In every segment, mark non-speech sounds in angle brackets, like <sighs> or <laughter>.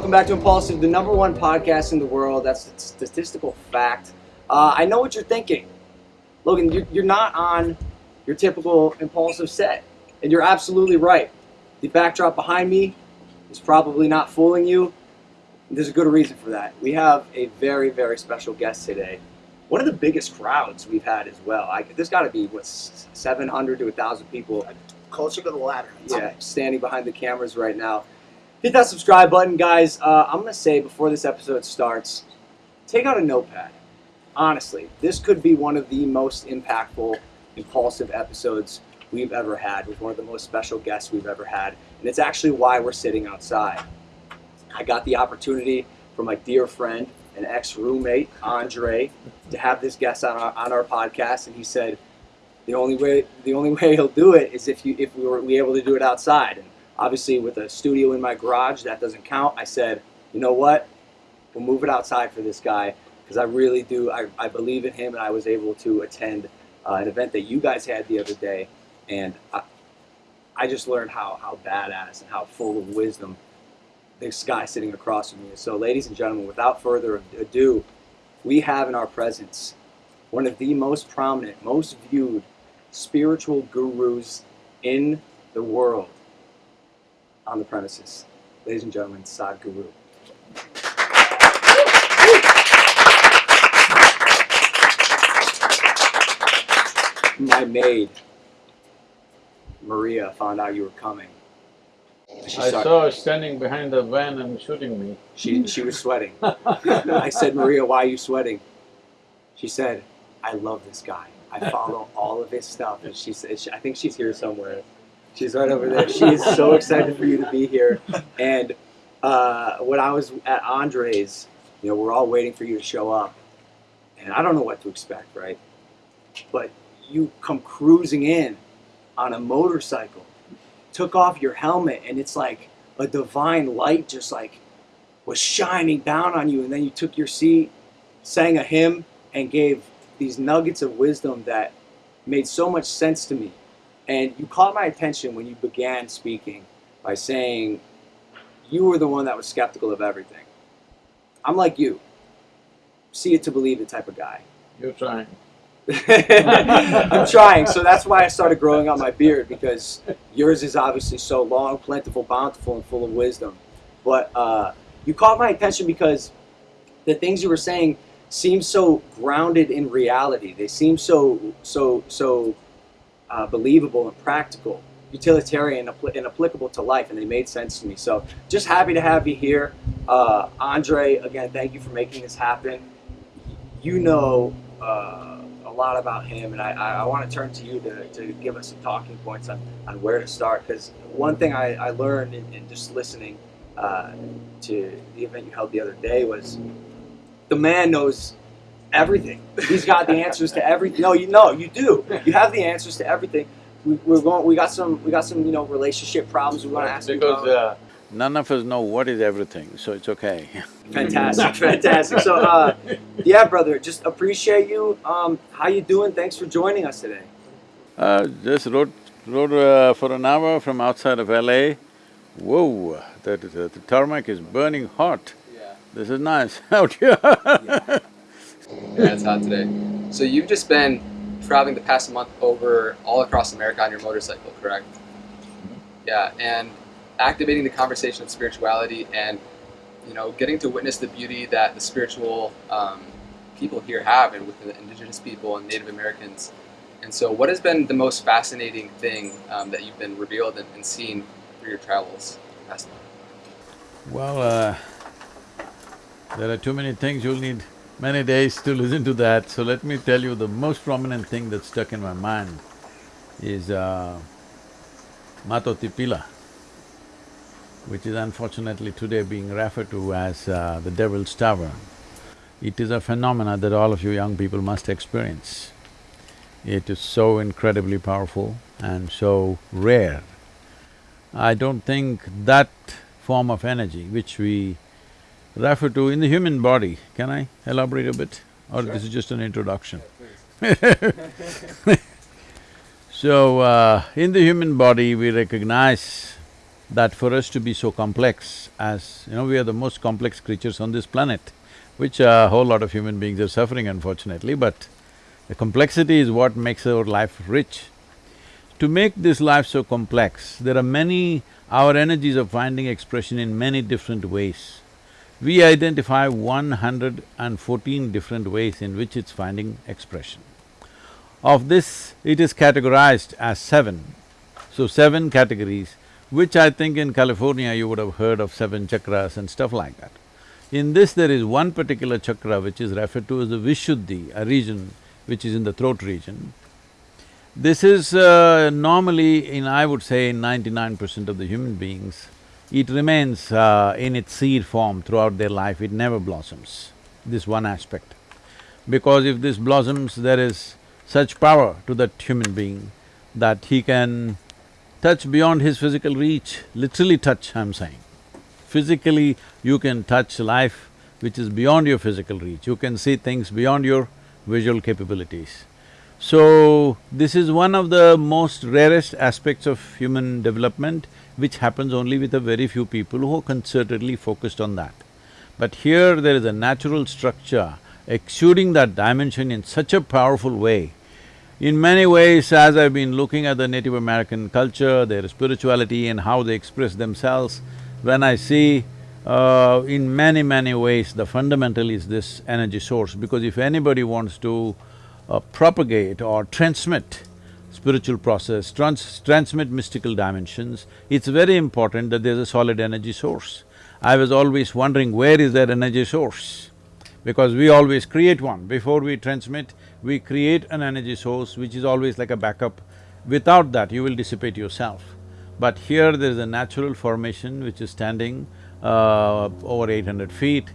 Welcome back to Impulsive, the number one podcast in the world. That's a statistical fact. Uh, I know what you're thinking. Logan, you're, you're not on your typical Impulsive set. And you're absolutely right. The backdrop behind me is probably not fooling you. There's a good reason for that. We have a very, very special guest today. One of the biggest crowds we've had as well. I, there's got to be, what, 700 to 1,000 people. Closer to the ladder. Yeah, standing behind the cameras right now. Hit that subscribe button, guys. Uh, I'm going to say before this episode starts, take out a notepad. Honestly, this could be one of the most impactful, impulsive episodes we've ever had with one of the most special guests we've ever had. And it's actually why we're sitting outside. I got the opportunity from my dear friend and ex roommate, Andre, to have this guest on our, on our podcast. And he said, the only way the only <laughs> way he'll do it is if you if we were we able to do it outside. And Obviously, with a studio in my garage, that doesn't count. I said, you know what? We'll move it outside for this guy because I really do. I, I believe in him, and I was able to attend uh, an event that you guys had the other day, and I, I just learned how, how badass and how full of wisdom this guy sitting across from me is. So, ladies and gentlemen, without further ado, we have in our presence one of the most prominent, most viewed spiritual gurus in the world on the premises. Ladies and gentlemen, Sadhguru. My maid, Maria, found out you were coming. She I saw her standing behind the van and shooting me. She, she was sweating. <laughs> I said, Maria, why are you sweating? She said, I love this guy. I follow all of his stuff. And she said, I think she's here somewhere. She's right over there. She is so excited for you to be here. And uh, when I was at Andre's, you know, we're all waiting for you to show up. And I don't know what to expect, right? But you come cruising in on a motorcycle, took off your helmet, and it's like a divine light just like was shining down on you. And then you took your seat, sang a hymn, and gave these nuggets of wisdom that made so much sense to me and you caught my attention when you began speaking by saying you were the one that was skeptical of everything. I'm like you. See it to believe it type of guy. You're trying. <laughs> I'm trying. So that's why I started growing out my beard because yours is obviously so long, plentiful, bountiful, and full of wisdom. But uh, you caught my attention because the things you were saying seem so grounded in reality. They seem so so so uh, believable and practical, utilitarian and applicable to life, and they made sense to me. So just happy to have you here. Uh, Andre, again, thank you for making this happen. You know uh, a lot about him, and I, I, want to turn to you to, to give us some talking points on, on where to start. Because one thing I, I learned in, in just listening uh, to the event you held the other day was the man knows everything. He's got the answers to everything. No, you know, you do. You have the answers to everything. We, we're going. We got some. We got some. You know, relationship problems. We want to ask because uh, none of us know what is everything, so it's okay. <laughs> fantastic, fantastic. So, uh, yeah, brother, just appreciate you. Um, how you doing? Thanks for joining us today. Uh, just rode rode uh, for an hour from outside of LA. Whoa, the, the, the tarmac is burning hot. Yeah. This is nice <laughs> out here. yeah. Yeah, it's hot today. So you've just been traveling the past month over all across America on your motorcycle, correct? Mm-hmm. Yeah, and activating the conversation of spirituality and you know getting to witness the beauty that the spiritual um, people here have and with the indigenous people and Native Americans. And so what has been the most fascinating thing um, that you've been revealed and, and seen through your travels past month? Well, uh, there are too many things you'll need many days to listen to that, so let me tell you the most prominent thing that stuck in my mind is uh, Mato Tipila, which is unfortunately today being referred to as uh, the Devil's Tower. It is a phenomena that all of you young people must experience. It is so incredibly powerful and so rare. I don't think that form of energy which we refer to in the human body. Can I elaborate a bit or sure. this is just an introduction? <laughs> so, uh, in the human body we recognize that for us to be so complex as, you know, we are the most complex creatures on this planet, which a whole lot of human beings are suffering unfortunately, but the complexity is what makes our life rich. To make this life so complex, there are many… our energies are finding expression in many different ways. We identify one hundred and fourteen different ways in which it's finding expression. Of this, it is categorized as seven. So seven categories, which I think in California you would have heard of seven chakras and stuff like that. In this there is one particular chakra which is referred to as the Vishuddhi, a region which is in the throat region. This is uh, normally in, I would say, ninety-nine percent of the human beings, it remains uh, in its seed form throughout their life, it never blossoms, this one aspect. Because if this blossoms, there is such power to that human being that he can touch beyond his physical reach, literally touch, I'm saying. Physically, you can touch life which is beyond your physical reach, you can see things beyond your visual capabilities. So, this is one of the most rarest aspects of human development which happens only with a very few people who are concertedly focused on that. But here there is a natural structure exuding that dimension in such a powerful way. In many ways, as I've been looking at the Native American culture, their spirituality and how they express themselves, when I see uh, in many, many ways the fundamental is this energy source because if anybody wants to uh, propagate or transmit spiritual process, trans transmit mystical dimensions, it's very important that there's a solid energy source. I was always wondering where is that energy source? Because we always create one. Before we transmit, we create an energy source which is always like a backup. Without that, you will dissipate yourself. But here there is a natural formation which is standing uh, over eight hundred feet,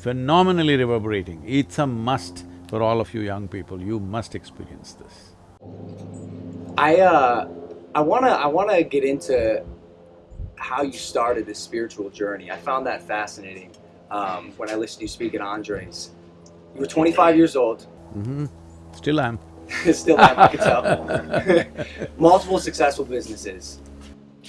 phenomenally reverberating. It's a must for all of you young people, you must experience this. I uh, I wanna I wanna get into how you started this spiritual journey. I found that fascinating um, when I listened to you speak at Andres. You were 25 years old. Mm-hmm. Still am. <laughs> Still am, I can tell. <laughs> Multiple successful businesses,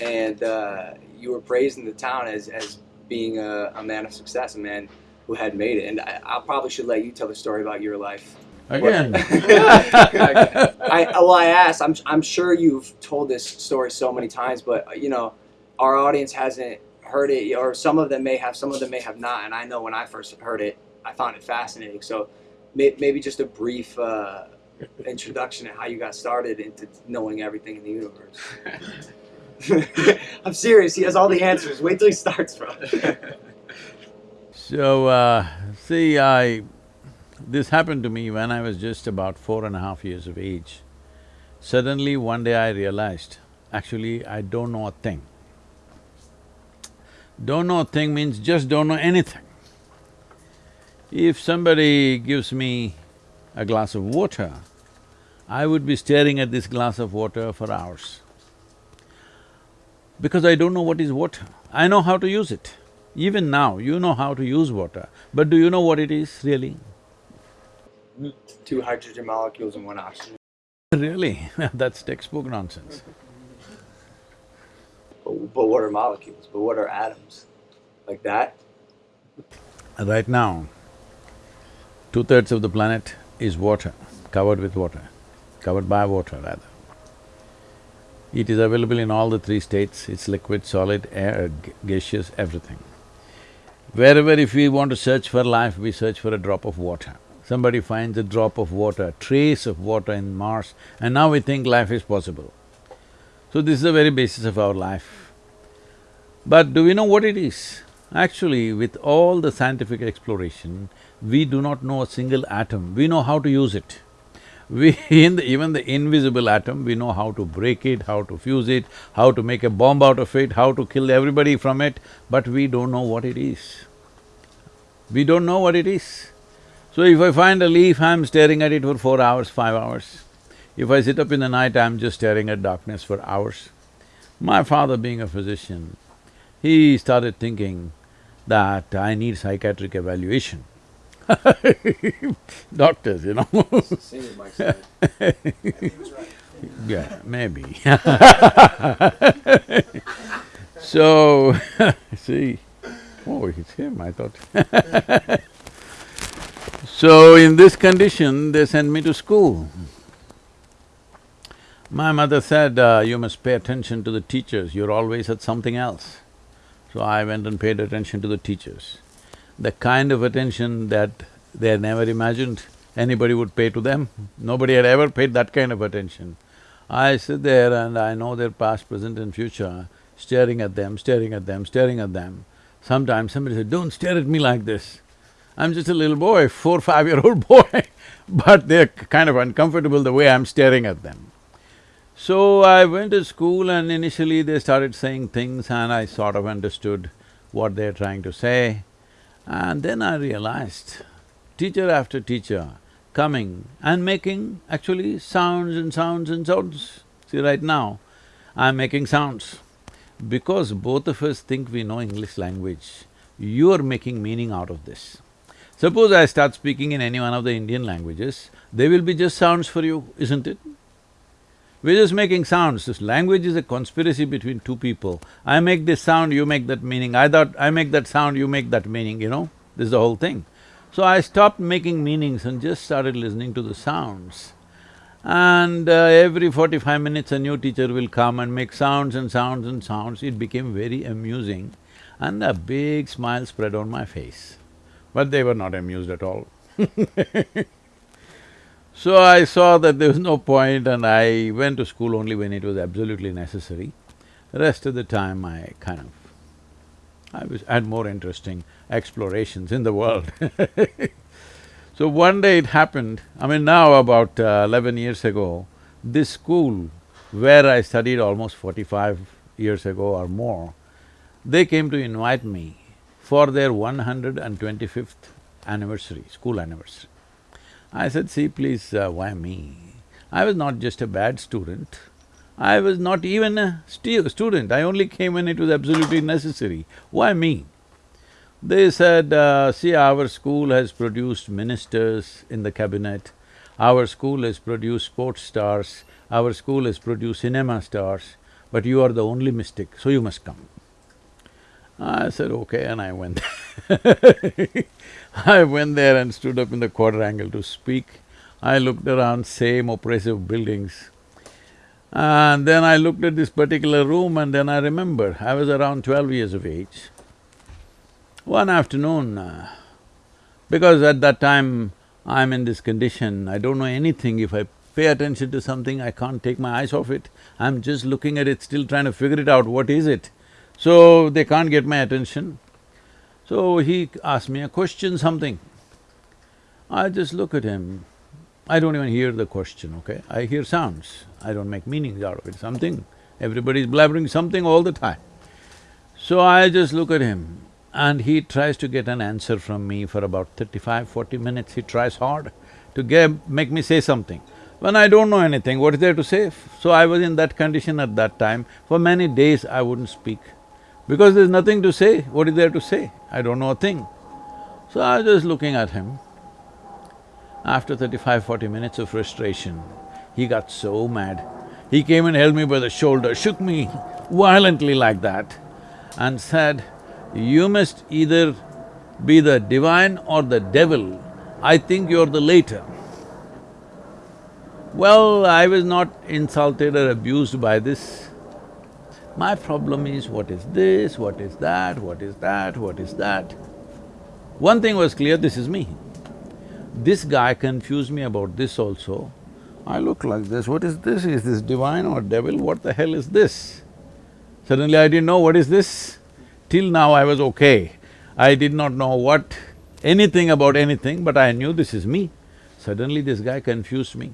and uh, you were praised in the town as as being a, a man of success, a man who had made it. And I, I probably should let you tell the story about your life. Again. <laughs> <laughs> I well, I asked. I'm I'm sure you've told this story so many times, but you know, our audience hasn't heard it, or some of them may have, some of them may have not. And I know when I first heard it, I found it fascinating. So may, maybe just a brief uh, introduction to how you got started into knowing everything in the universe. <laughs> I'm serious. He has all the answers. Wait till he starts, bro. so, uh, see, I… This happened to me when I was just about four and a half years of age. Suddenly, one day I realized, actually, I don't know a thing. Don't know a thing means just don't know anything. If somebody gives me a glass of water, I would be staring at this glass of water for hours because I don't know what is water. I know how to use it. Even now, you know how to use water, but do you know what it is really? Two hydrogen molecules and one oxygen. Really? <laughs> That's textbook nonsense. But, but what are molecules? But what are atoms? Like that? Right now, two-thirds of the planet is water, covered with water, covered by water rather. It is available in all the three states, it's liquid, solid, air, gaseous, everything. Wherever if we want to search for life, we search for a drop of water. Somebody finds a drop of water, trace of water in Mars, and now we think life is possible. So this is the very basis of our life. But do we know what it is? Actually, with all the scientific exploration, we do not know a single atom, we know how to use it. We… <laughs> in the, even the invisible atom, we know how to break it, how to fuse it, how to make a bomb out of it, how to kill everybody from it, but we don't know what it is. We don't know what it is. So if I find a leaf, I'm staring at it for four hours, five hours. If I sit up in the night, I'm just staring at darkness for hours. My father being a physician, he started thinking that I need psychiatric evaluation. <laughs> Doctors, you know <laughs> Yeah, maybe <laughs> So, see, oh, it's him, I thought. So, in this condition, they sent me to school. My mother said, uh, you must pay attention to the teachers, you're always at something else. So I went and paid attention to the teachers. The kind of attention that they had never imagined anybody would pay to them, nobody had ever paid that kind of attention. I sit there and I know their past, present and future, staring at them, staring at them, staring at them. Sometimes somebody said, don't stare at me like this. I'm just a little boy, four, five-year-old <laughs> boy, but they're kind of uncomfortable the way I'm staring at them. So I went to school and initially they started saying things and I sort of understood what they're trying to say. And then I realized, teacher after teacher coming and making actually sounds and sounds and sounds. See, right now, I'm making sounds. Because both of us think we know English language, you're making meaning out of this. Suppose I start speaking in any one of the Indian languages, they will be just sounds for you, isn't it? We're just making sounds. This language is a conspiracy between two people. I make this sound, you make that meaning. I thought I make that sound, you make that meaning, you know? This is the whole thing. So I stopped making meanings and just started listening to the sounds. And uh, every forty-five minutes a new teacher will come and make sounds and sounds and sounds. It became very amusing and a big smile spread on my face. But they were not amused at all <laughs> So I saw that there was no point and I went to school only when it was absolutely necessary. The rest of the time I kind of… I was… had more interesting explorations in the world <laughs> So one day it happened, I mean now about uh, eleven years ago, this school where I studied almost forty-five years ago or more, they came to invite me for their one hundred and twenty-fifth anniversary, school anniversary. I said, see, please, uh, why me? I was not just a bad student, I was not even a stu student, I only came when it was absolutely necessary. Why me? They said, uh, see, our school has produced ministers in the cabinet, our school has produced sports stars, our school has produced cinema stars, but you are the only mystic, so you must come. I said, okay, and I went <laughs> I went there and stood up in the quadrangle to speak. I looked around, same oppressive buildings. And then I looked at this particular room and then I remember, I was around twelve years of age. One afternoon, uh, because at that time I'm in this condition, I don't know anything, if I pay attention to something, I can't take my eyes off it. I'm just looking at it, still trying to figure it out, what is it? So, they can't get my attention. So he asked me a question, something. I just look at him, I don't even hear the question, okay? I hear sounds, I don't make meanings out of it, something. Everybody's blabbering something all the time. So I just look at him and he tries to get an answer from me for about 35, 40 minutes, he tries hard to get… make me say something. When I don't know anything, what is there to say? So I was in that condition at that time, for many days I wouldn't speak. Because there's nothing to say, what is there to say? I don't know a thing. So I was just looking at him. After 35, 40 minutes of frustration, he got so mad. He came and held me by the shoulder, shook me violently like that and said, you must either be the divine or the devil, I think you're the later. Well, I was not insulted or abused by this. My problem is what is this, what is that, what is that, what is that. One thing was clear, this is me. This guy confused me about this also. I look like this, what is this? Is this divine or devil? What the hell is this? Suddenly I didn't know what is this. Till now I was okay. I did not know what… anything about anything, but I knew this is me. Suddenly this guy confused me.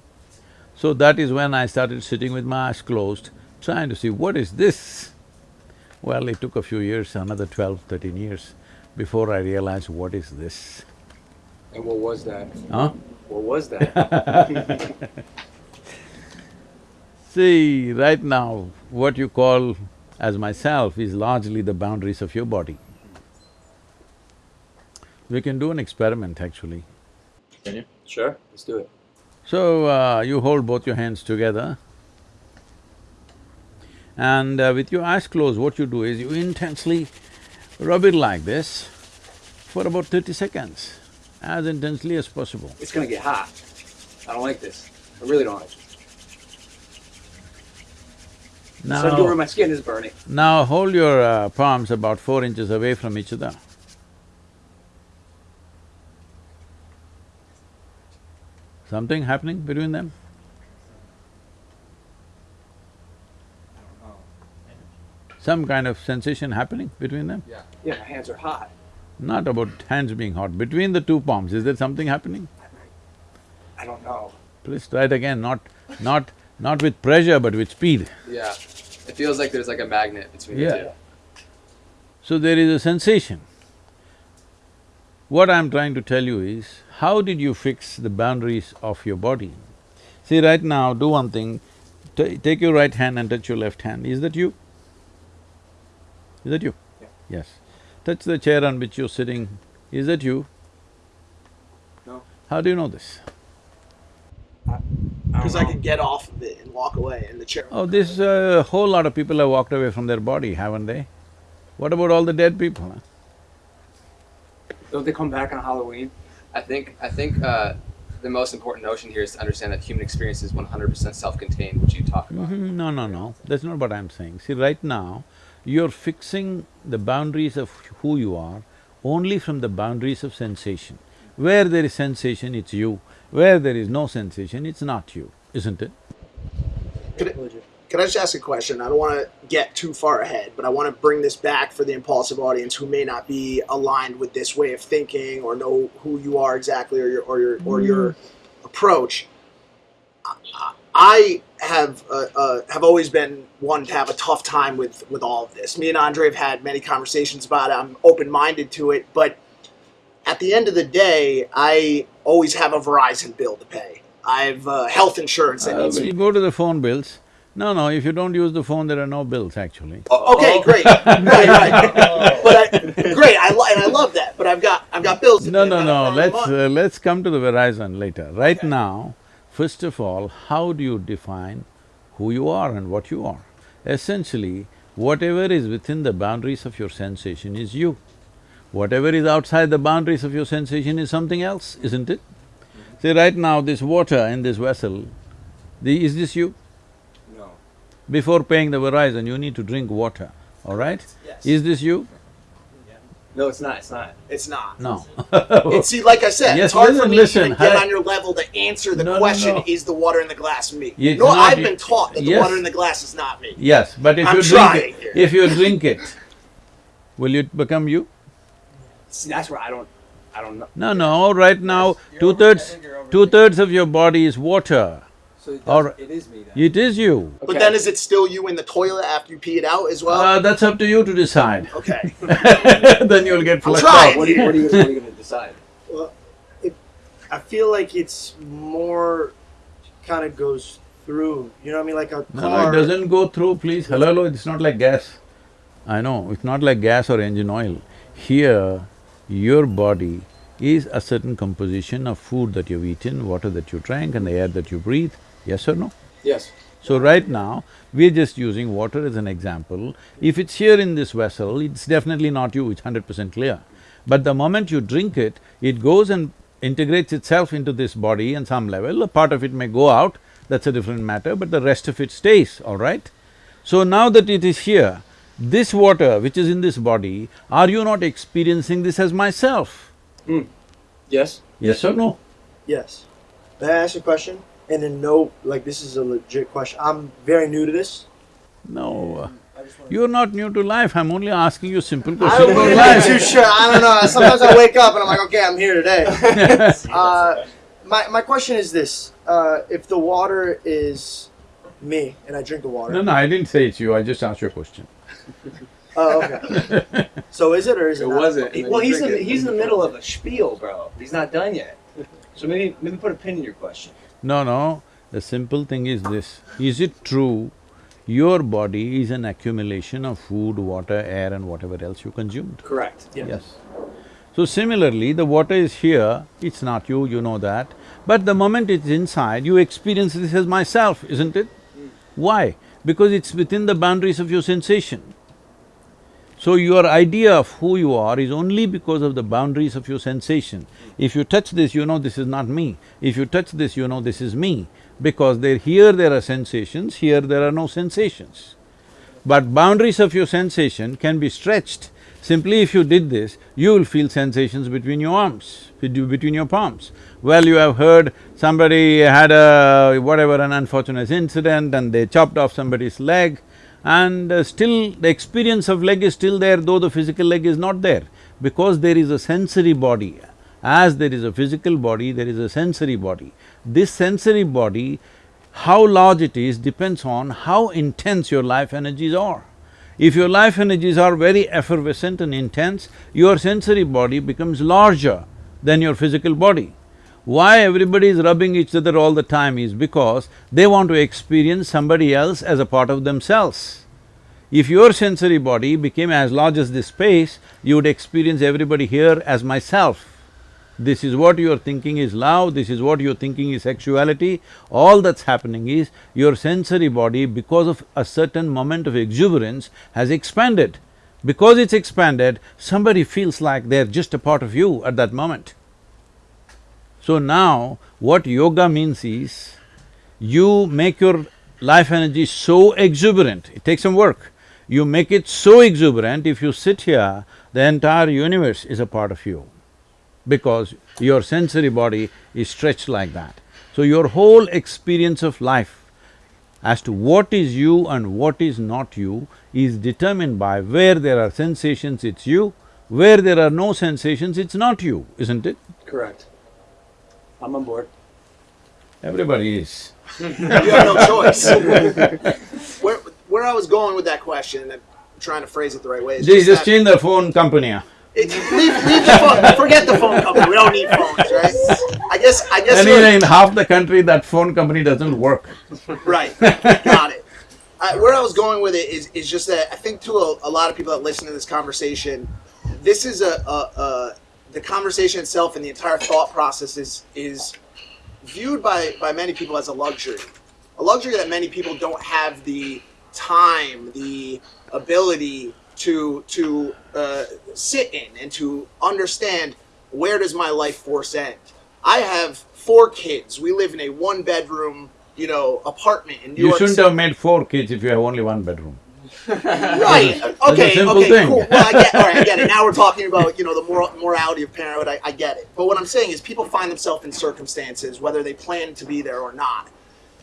So that is when I started sitting with my eyes closed trying to see what is this? Well, it took a few years, another twelve, thirteen years, before I realized what is this. And what was that? Huh? What was that? <laughs> See, right now, what you call as myself is largely the boundaries of your body. We can do an experiment actually. Can you? sure, let's do it. So, uh, you hold both your hands together And uh, with your eyes closed, what you do is you intensely rub it like this for about thirty seconds, as intensely as possible. It's gonna get hot. I don't like this. I really don't like it. Now, So where my skin is burning. now hold your uh, palms about four inches away from each other. Something happening between them? Some kind of sensation happening between them? Yeah. Yeah, my hands are hot. Not about hands being hot, between the two palms, is there something happening? I don't know. Please try it again, not… not… not with pressure but with speed. Yeah. It feels like there's like a magnet between Yeah. the two. So there is a sensation. What I'm trying to tell you is, how did you fix the boundaries of your body? See, right now, do one thing, Ta- take your right hand and touch your left hand, is that you? Is that you? Yeah. Yes. Touch the chair on which you're sitting, is that you? No. How do you know this? Because I could get off of it and walk away, and the chair. Oh, this, a whole lot of people have walked away from their body, haven't they? What about all the dead people? huh? Don't they come back on Halloween? I think I think uh, the most important notion here is to understand that human experience is 100% self-contained, which you talk about. Mhm, No, no, no, that's not what I'm saying. See, right now, you're fixing the boundaries of who you are only from the boundaries of sensation. Where there is sensation, it's you. Where there is no sensation, it's not you, isn't it? Can I just ask a question? I don't want to get too far ahead, but I want to bring this back for the impulsive audience who may not be aligned with this way of thinking or know who you are exactly or your or your or your mm. approach. I- I have uh, uh, have always been one to have a tough time with with all of this. Me and Andre have had many conversations about it. I'm open minded to it, but at the end of the day, I always have a Verizon bill to pay. I have uh, health insurance that Uh, needs to you go to the phone bills. No, no, if you don't use the phone, there are no bills actually. Oh, okay, great, right, right. <laughs> But I, great, I and I love that. But I've got I've got bills. to No, no, no, let's… Uh, let's come to the Verizon later. Right Okay. now, first of all, how do you define who you are and what you are? Essentially, whatever is within the boundaries of your sensation is you. Whatever is outside the boundaries of your sensation is something else, isn't it? See, right now, this water in this vessel, the… is this you? No. Before paying the Verizon, you need to drink water, all right? Yes. Is this you? No, it's not, it's not. It's not. No. <laughs> It's see, like I said, Yes, it's hard for me listen, to get I- on your level to answer the No, no, question: no. Is the water in the glass me? It's no, not I've been taught that the water in the glass is not me. Yes, but if I'm you drink it, here. if you drink it, will it become you? See, that's where I don't… I don't know. No, no, right now, two-thirds, two-thirds of your body is water. So it, Or- it is me then. It is you. But then, is it still you in the toilet after you pee it out as well? Uh, that's up to you to decide. okay. <laughs> Then you'll get flushed out. What are you, what are you, you gonna decide? Well, I feel like it's more kind of goes through. You know what I mean? Like a No, car. no, it doesn't go through, please. Hello, hello, it's not like gas. I know, it's not like gas or engine oil. Here, your body is a certain composition of food that you've eaten, water that you drank and the air that you breathe, yes or no? Yes. So right now, we're just using water as an example. If it's here in this vessel, it's definitely not you, it's hundred percent clear. But the moment you drink it, it goes and integrates itself into this body on some level, a part of it may go out, that's a different matter, but the rest of it stays, all right? So now that it is here, this water which is in this body, are you not experiencing this as myself? Hmm. Yes? Yes or no? Yes. May I ask a question? And then no, like this is a legit question. I'm very new to this. No, uh, you're not new to life, I'm only asking you simple I questions don't really life. too sure. I don't know. Sometimes I <laughs> wake up and I'm like, okay, I'm here today. <laughs> Uh, my my question is this: uh, If the water is me and I drink the water, No, no, I didn't say it's you, I just asked you a question. <laughs> oh, okay. so is it or is it? It wasn't. and then Well, he's in, it. he's in the middle of a spiel, bro. He's not done yet. So maybe, maybe put a pin in your question. No, no, the simple thing is this, is it true your body is an accumulation of food, water, air and whatever else you consumed? Correct. Yes. yes. So similarly, the water is here, it's not you, you know that, but the moment it's inside, you experience this as myself, isn't it? Hmm. Why? because it's within the boundaries of your sensation. So your idea of who you are is only because of the boundaries of your sensation. If you touch this, you know this is not me. If you touch this, you know this is me. Because there… here there are sensations, here there are no sensations. But boundaries of your sensation can be stretched. Simply if you did this, you will feel sensations between your arms, between your palms. Well, you have heard somebody had a… whatever, an unfortunate incident and they chopped off somebody's leg and uh, still the experience of leg is still there though the physical leg is not there because there is a sensory body. As there is a physical body, there is a sensory body. This sensory body, how large it is depends on how intense your life energies are. If your life energies are very effervescent and intense, your sensory body becomes larger than your physical body. Why everybody is rubbing each other all the time is because they want to experience somebody else as a part of themselves. If your sensory body became as large as this space, you would experience everybody here as myself. This is what you're thinking is love, this is what you're thinking is sexuality, all that's happening is your sensory body, because of a certain moment of exuberance, has expanded. Because it's expanded, somebody feels like they're just a part of you at that moment. So now, what yoga means is, you make your life energy so exuberant, it takes some work. You make it so exuberant, if you sit here, the entire universe is a part of you because your sensory body is stretched like that. So your whole experience of life as to what is you and what is not you is determined by where there are sensations, it's you, where there are no sensations, it's not you, isn't it? Correct. I'm on board. Everybody is. <laughs> you have no choice. <laughs> where, where I was going with that question, and I'm trying to phrase it the right way, is just, just change the phone company. it, leave, leave the phone, forget the phone company. We don't need phones, right? I guess I guess Anyway, you're- in half the country, that phone company doesn't work. Right. Got it. Uh, where I was going with it is, is just that I think to a, a lot of people that listen to this conversation, this is a, a, a the conversation itself and the entire thought process is is viewed by by many people as a luxury, a luxury that many people don't have the time, the ability to to uh, sit in and to understand where does my life force end. I have four kids. We live in a one bedroom, you know, apartment in New You York. You shouldn't City. have made four kids if you have only one bedroom. <laughs> Right. That's a Okay. simple Okay. thing. Cool. Well, I get. All right. I get it. Now we're <laughs> talking about you know the moral, morality of parenthood. I, I get it. But what I'm saying is, people find themselves in circumstances whether they plan to be there or not,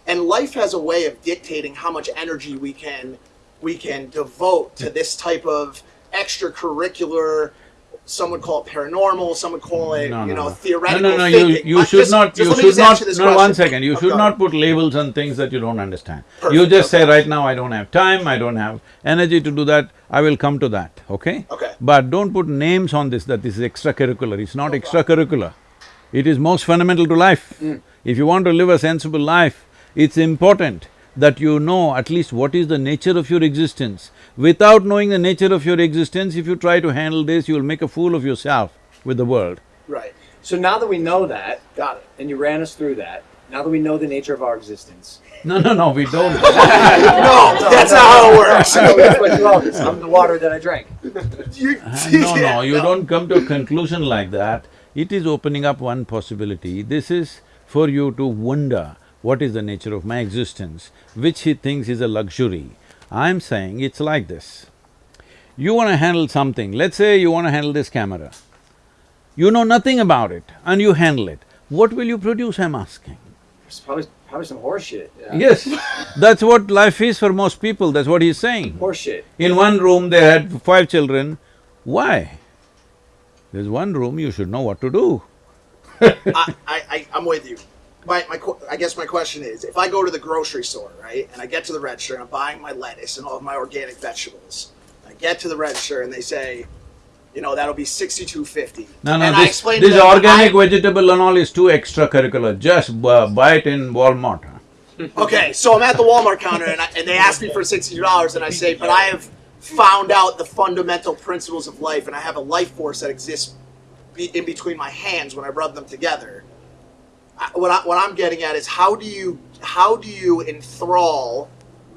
and life has a way of dictating how much energy we can we can devote to this type of extracurricular. Some would call it paranormal. Some would call it No, you know no. theoretical No, no, no, you, thinking. you Uh, should just- not, just you should not, no, one question. second, you Oh, should not put labels on things that you don't understand. Perfect, You just say, right now, I don't have time, I don't have energy to do that, I will come to that, okay? Okay. But don't put names on this, that this is extracurricular, it's not extracurricular. It is most fundamental to life. Mm. If you want to live a sensible life, it's important that you know at least what is the nature of your existence. Without knowing the nature of your existence, if you try to handle this, you'll make a fool of yourself with the world. Right. So now that we know that, Got it. and you ran us through that, now that we know the nature of our existence. No, no, no, we don't. <laughs> No, that's not how it works. <laughs> I know that's what you all this. I'm the water that I drank. <laughs> You- uh, no, no, you don't come to a conclusion like that. It is opening up one possibility. This is for you to wonder what is the nature of my existence, which he thinks is a luxury. I'm saying it's like this. You want to handle something, let's say you want to handle this camera. You know nothing about it and you handle it. What will you produce, I'm asking? It's probably, probably some horseshit. Yeah. Yes, that's what life is for most people, that's what he's saying. Horse shit. In one room, they had five children. Why? There's one room, you should know what to do. <laughs> I, I, I, I'm with you. My, my, I guess my question is, if I go to the grocery store, right, and I get to the register and I'm buying my lettuce and all of my organic vegetables, I get to the register and they say, you know, that'll be sixty-two fifty. No, no, and I this, explain to this them, organic I- vegetable and all is too extracurricular. Just buy it in Walmart. Okay, so I'm at the Walmart counter and, I, and they ask me for sixty dollars, and I say, but I have found out the fundamental principles of life, and I have a life force that exists be, in between my hands when I rub them together. What, I, what I'm getting at is how do you how do you enthrall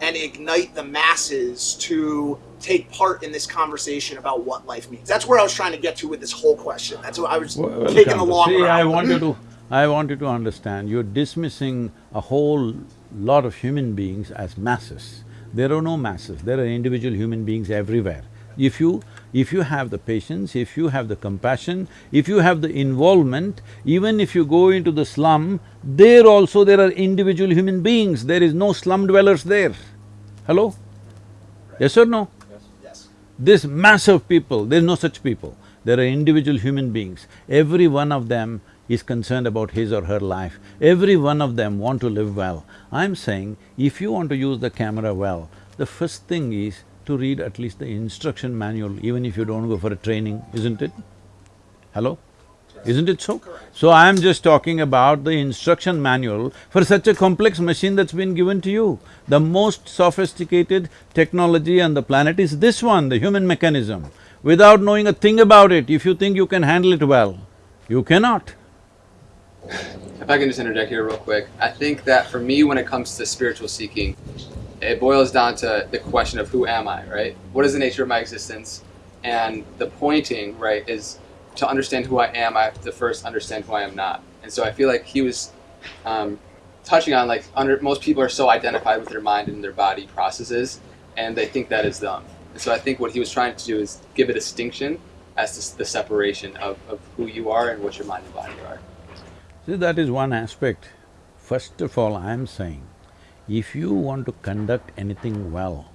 and ignite the masses to take part in this conversation about what life means? That's where I was trying to get to with this whole question. That's what I was Well, taking the long See, route. I want you to… <laughs> I want you to understand, you're dismissing a whole lot of human beings as masses. There are no masses, there are individual human beings everywhere. If you… if you have the patience, if you have the compassion, if you have the involvement, even if you go into the slum, there also there are individual human beings, there is no slum dwellers there. Hello? Yes or no? yes. This mass of people, there's no such people. There are individual human beings. Every one of them is concerned about his or her life. Every one of them want to live well. I'm saying, if you want to use the camera well, the first thing is to read at least the instruction manual, even if you don't go for a training, isn't it? Hello? Isn't it so? So I'm just talking about the instruction manual for such a complex machine that's been given to you. The most sophisticated technology on the planet is this one, the human mechanism. Without knowing a thing about it, if you think you can handle it well, you cannot. If I can just interject here real quick, I think that for me, when it comes to spiritual seeking, it boils down to the question of who am I, right? What is the nature of my existence? And the pointing, right, is to understand who I am, I have to first understand who I am not. And so I feel like he was um, touching on like under most people are so identified with their mind and their body processes, and they think that is them. And so I think what he was trying to do is give a distinction as to the separation of, of who you are and what your mind and body are. See, that is one aspect. First of all, I'm saying, if you want to conduct anything well,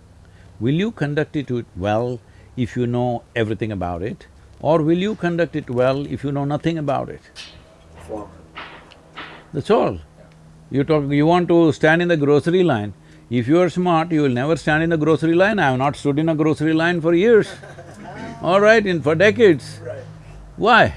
will you conduct it well if you know everything about it? Or will you conduct it well if you know nothing about it? Former. That's all. You talk… you want to stand in the grocery line, if you are smart, you will never stand in the grocery line. I have not stood in a grocery line for years. <laughs> All right, in… for decades. Right. Why?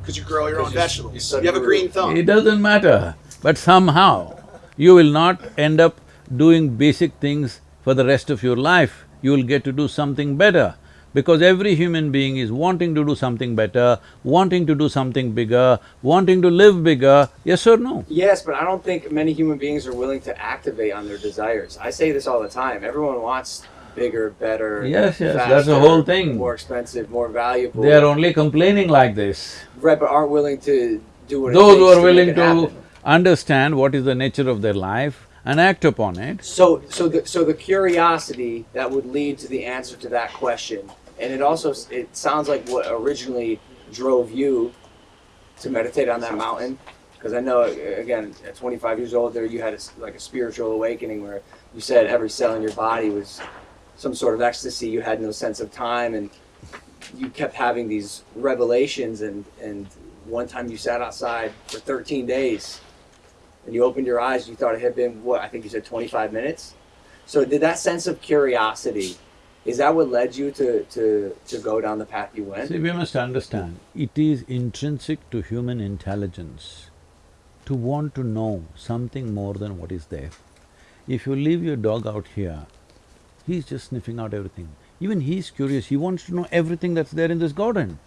Because you grow your own vegetables. you You, have a green thumb. It doesn't matter, but somehow you will not end up doing basic things for the rest of your life. You will get to do something better because every human being is wanting to do something better, wanting to do something bigger, wanting to live bigger, yes or no? Yes, but I don't think many human beings are willing to activate on their desires. I say this all the time. Everyone wants bigger, better, Yes, yes, faster, that's the whole thing. More expensive, more valuable. They are only complaining like this. right, but aren't willing to do what it Those who are willing to. Understand what is the nature of their life and act upon it, So, so the so the curiosity that would lead to the answer to that question, and it also it sounds like what originally drove you to meditate on that mountain, because I know again at 25 years old there you had a, like a spiritual awakening where you said every cell in your body was some sort of ecstasy. You had no sense of time, and you kept having these revelations. And and one time you sat outside for 13 days and you opened your eyes, you thought it had been what I think you said 25 minutes. So did that sense of curiosity, is that what led you to to to go down the path you went? See, we must understand, it is intrinsic to human intelligence to want to know something more than what is there. If you leave your dog out here, he's just sniffing out everything. Even he's curious, he wants to know everything that's there in this garden.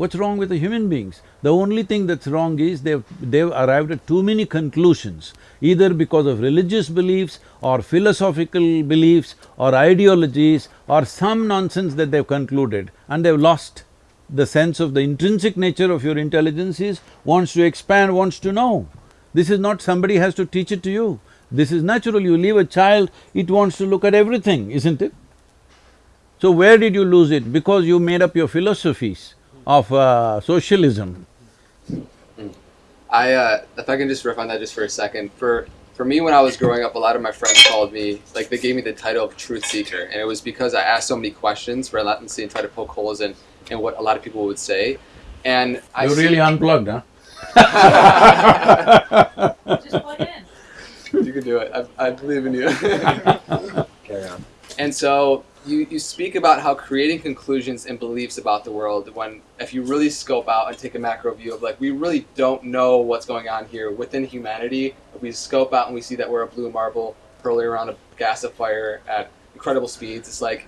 What's wrong with the human beings? The only thing that's wrong is they've… they've arrived at too many conclusions, either because of religious beliefs or philosophical beliefs or ideologies or some nonsense that they've concluded and they've lost the sense of the intrinsic nature of your intelligence is wants to expand, wants to know. This is not somebody has to teach it to you. This is natural, you leave a child, it wants to look at everything, isn't it? So where did you lose it? Because you made up your philosophies of uh, socialism. I, uh, if I can just riff on that just for a second, for for me when I was growing up, a lot of my friends called me like they gave me the title of truth seeker, and it was because I asked so many questions relentlessly and tried to poke holes in in what a lot of people would say, and I You see- really unplugged, huh? <laughs> Just plug in. you can do it. I, I believe in you. <laughs> Carry on. And so you, you speak about how creating conclusions and beliefs about the world when if you really scope out and take a macro view of like we really don't know what's going on here within humanity, if we scope out and we see that we're a blue marble hurling around a gas of fire at incredible speeds, it's like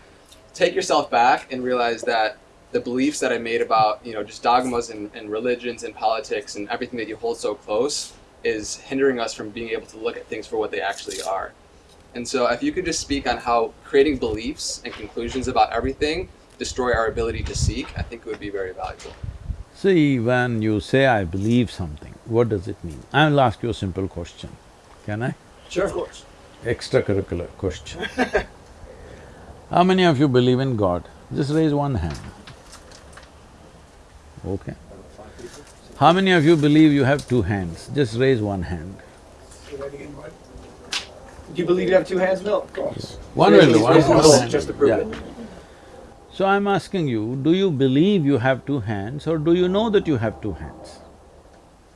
take yourself back and realize that the beliefs that I made about, you know, just dogmas and, and religions and politics and everything that you hold so close is hindering us from being able to look at things for what they actually are. And so, if you could just speak on how creating beliefs and conclusions about everything destroy our ability to seek, I think it would be very valuable. See, when you say, I believe something, what does it mean? I'll ask you a simple question, can I? Sure. Of course. Extracurricular question. <laughs> How many of you believe in God? Just raise one hand. Okay. How many of you believe you have two hands? Just raise one hand. Do you believe you have two hands, Milt? Of course. One will do, one Raise one one hand. just to prove Yeah. it. So I'm asking you, do you believe you have two hands or do you know that you have two hands?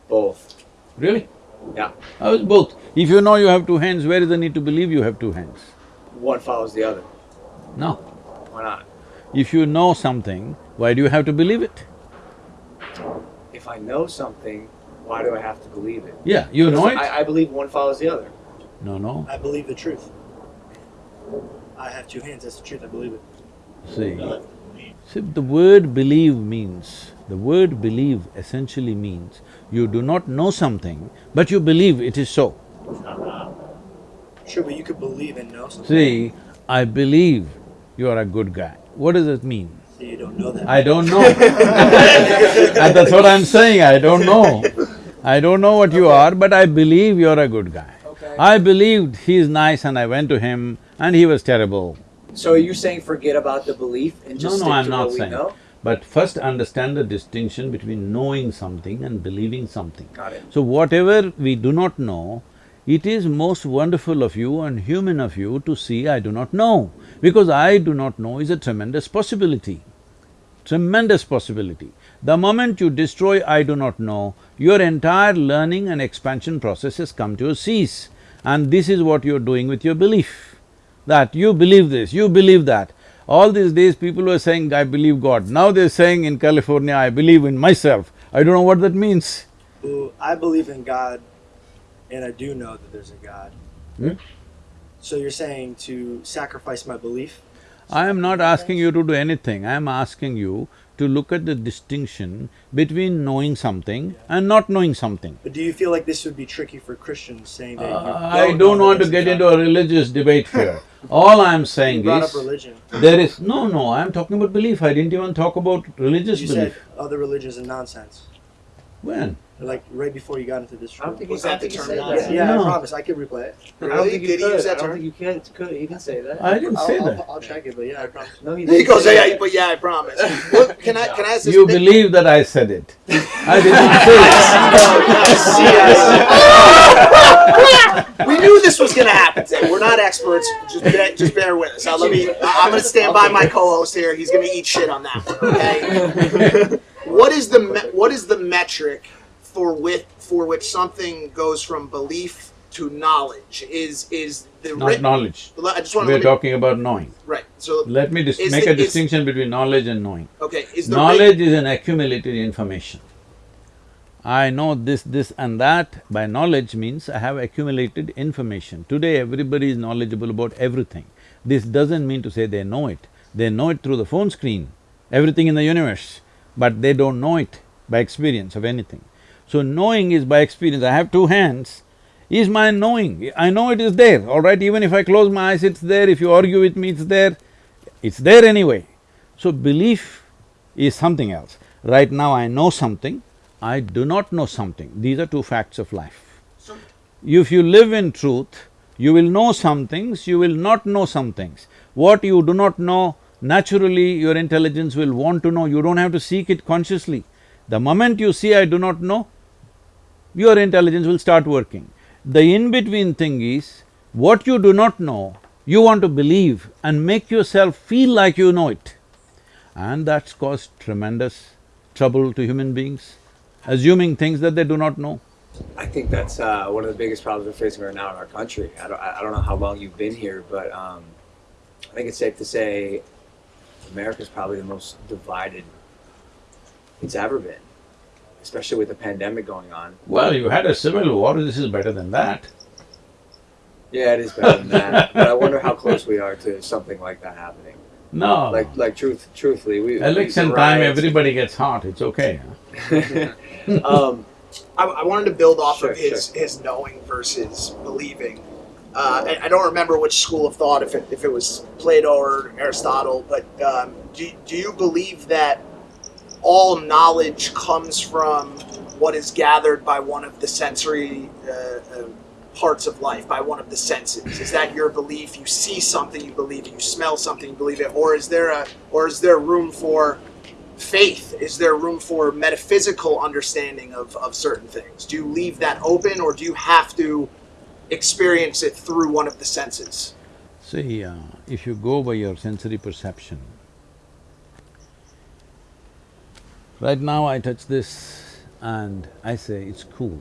Both. Really? Yeah. How is both? If you know you have two hands, where is the need to believe you have two hands? One follows the other. No. Why not? If you know something, why do you have to believe it? If I know something, why do I have to believe it? Yeah, you know it? I, I believe one follows the other. No, no. I believe the truth. I have two hands. That's the truth. I believe it. See, see, the word believe means, the word believe essentially means you do not know something, but you believe it is so. Sure, but you could believe and know something. See, I believe you are a good guy. What does it mean? So you don't know that. I don't know. and <laughs> that's what I'm saying, I don't know. I don't know what you are, but I believe you're a good guy. I believed he's nice and I went to him and he was terrible. So are you saying forget about the belief and just No, no, I'm not saying. know? But first understand the distinction between knowing something and believing something. Got it. So whatever we do not know, it is most wonderful of you and human of you to see I do not know. Because I do not know is a tremendous possibility, tremendous possibility. The moment you destroy I do not know, your entire learning and expansion process has come to a cease. And this is what you're doing with your belief, that you believe this, you believe that. All these days people were saying, I believe God. Now they're saying in California, I believe in myself. I don't know what that means. Well, I believe in God, and I do know that there's a God. Hmm? So you're saying to sacrifice my belief? I am not asking you to do anything, I am asking you to look at the distinction between knowing something and not knowing something. But do you feel like this would be tricky for Christians, saying that you Uh, I don't want to get God? into a religious debate here. <laughs> All I am You saying brought up is, religion. there is… No, no, I am talking about belief, I didn't even talk about religious You belief. You said other religions are nonsense. When? Like right before you got into this I don't room. think Was you, I that don't the think you term said that. nonsense? Yeah, No. I promise. I could replay it. I don't Really? think you Did he could. use that I don't term? think you can, could, you can say that. I didn't I'll, say I'll, that. I'll check it, but yeah, I promise. No, you <laughs> He didn't goes, say yeah, that. but yeah, I promise. <laughs> What, can I, can I ask this? You big- believe that I said it. <laughs> I didn't say it. We knew this was going to happen today. We're not experts. Just, bear, just bear with us. Now, let me. I- I'm going to stand by my co-host here. He's going to eat shit on that one. Okay. what is the me- what is the metric for with for which something goes from belief to knowledge? Is is the Not writ- knowledge. I just want We're talking about knowing. right. So Let me make the- a is- distinction between knowledge and knowing. okay, is Knowledge is an accumulated information. I know this, this and that. By knowledge means I have accumulated information. Today everybody is knowledgeable about everything. This doesn't mean to say they know it. They know it through the phone screen, everything in the universe, but they don't know it by experience of anything. So knowing is by experience. I have two hands, is my knowing. I know it is there, all right? Even if I close my eyes, it's there. If you argue with me, it's there. It's there anyway. So belief is something else. Right now I know something, I do not know something. These are two facts of life. If you live in truth, you will know some things, you will not know some things. What you do not know, naturally your intelligence will want to know, you don't have to seek it consciously. The moment you see I do not know, your intelligence will start working. The in-between thing is, what you do not know, you want to believe and make yourself feel like you know it. And that's caused tremendous trouble to human beings, assuming things that they do not know. I think that's uh, one of the biggest problems we're facing right now in our country. I don't, I don't know how long you've been here, but um, I think it's safe to say America's probably the most divided it's ever been, especially with the pandemic going on. Well, you had a civil war, this is better than that. Yeah, it is better than that, <laughs> but I wonder how close we are to something like that happening. No. Like, like truth, truthfully, we Election we- time, riots- everybody gets hot, it's okay. <laughs> <laughs> um, I, I wanted to build off Sure, of his his knowing versus believing. uh, I, I don't remember which school of thought, if it, if it was Plato or Aristotle, but um, do, do you believe that all knowledge comes from what is gathered by one of the sensory uh, uh, parts of life, by one of the senses? Is that your belief? You see something, you believe it. You smell something, you believe it. Or is there a, or is there room for faith? Is there room for metaphysical understanding of, of certain things? Do you leave that open, or do you have to experience it through one of the senses? See, uh, if you go by your sensory perception, right now I touch this and I say, it's cool.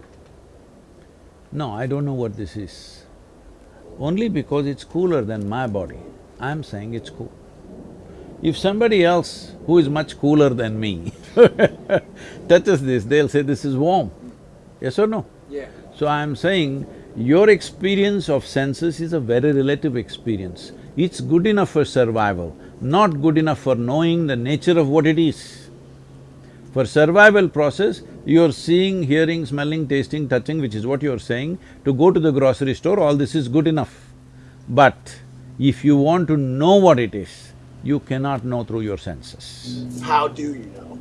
No, I don't know what this is. Only because it's cooler than my body, I'm saying it's cool. If somebody else who is much cooler than me <laughs> touches this, they'll say this is warm. Yes or no? Yeah. So I'm saying your experience of senses is a very relative experience. It's good enough for survival, not good enough for knowing the nature of what it is. For survival process, you're seeing, hearing, smelling, tasting, touching, which is what you're saying, to go to the grocery store, all this is good enough. But if you want to know what it is, you cannot know through your senses. How do you know?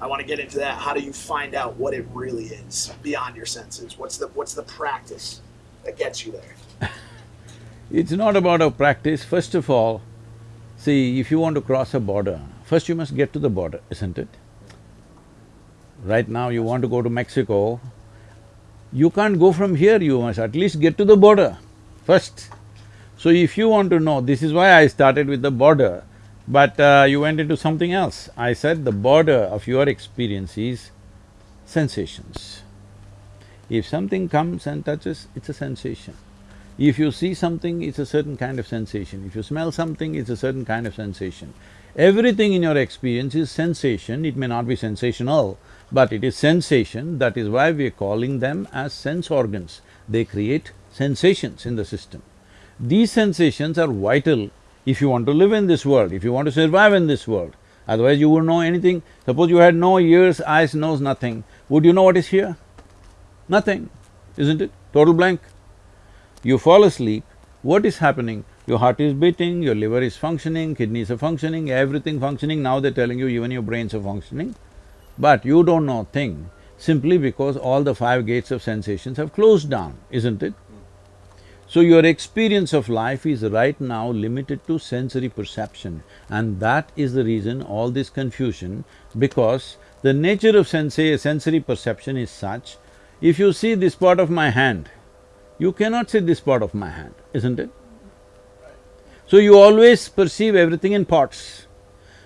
I want to get into that. How do you find out what it really is beyond your senses? What's the what's the practice that gets you there? <laughs> It's not about a practice. First of all, see, if you want to cross a border, first you must get to the border, isn't it? Right now you want to go to Mexico, you can't go from here, you must at least get to the border first. So if you want to know, this is why I started with the border, but uh, you went into something else. I said the border of your experience is sensations. If something comes and touches, it's a sensation. If you see something, it's a certain kind of sensation. If you smell something, it's a certain kind of sensation. Everything in your experience is sensation, it may not be sensational, but it is sensation, that is why we are calling them as sense organs. They create sensations in the system. These sensations are vital if you want to live in this world, if you want to survive in this world. Otherwise you wouldn't know anything. Suppose you had no ears, eyes, nose, nothing, would you know what is here? Nothing, isn't it? Total blank. You fall asleep, what is happening? Your heart is beating, your liver is functioning, kidneys are functioning, everything functioning, now they're telling you even your brains are functioning. But you don't know thing simply because all the five gates of sensations have closed down, isn't it? So your experience of life is right now limited to sensory perception and that is the reason all this confusion because the nature of sensory perception is such, if you see this part of my hand, you cannot see this part of my hand, isn't it? So you always perceive everything in parts.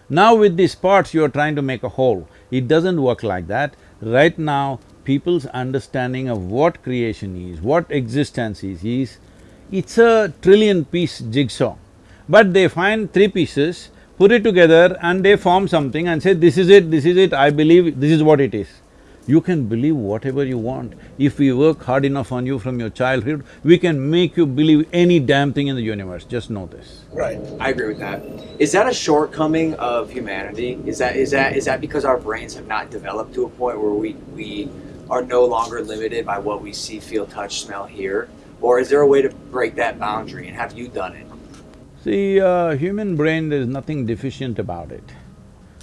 Now with these parts you are trying to make a whole. It doesn't work like that. Right now, people's understanding of what creation is, what existence is, is it's a trillion-piece jigsaw. But they find three pieces, put it together and they form something and say, this is it, this is it, I believe this is what it is. You can believe whatever you want. If we work hard enough on you from your childhood, we can make you believe any damn thing in the universe, just know this. Right. I agree with that. Is that a shortcoming of humanity? Is that is that is that because our brains have not developed to a point where we we are no longer limited by what we see, feel, touch, smell, hear? Or is there a way to break that boundary and have you done it? See, uh, human brain, there is nothing deficient about it.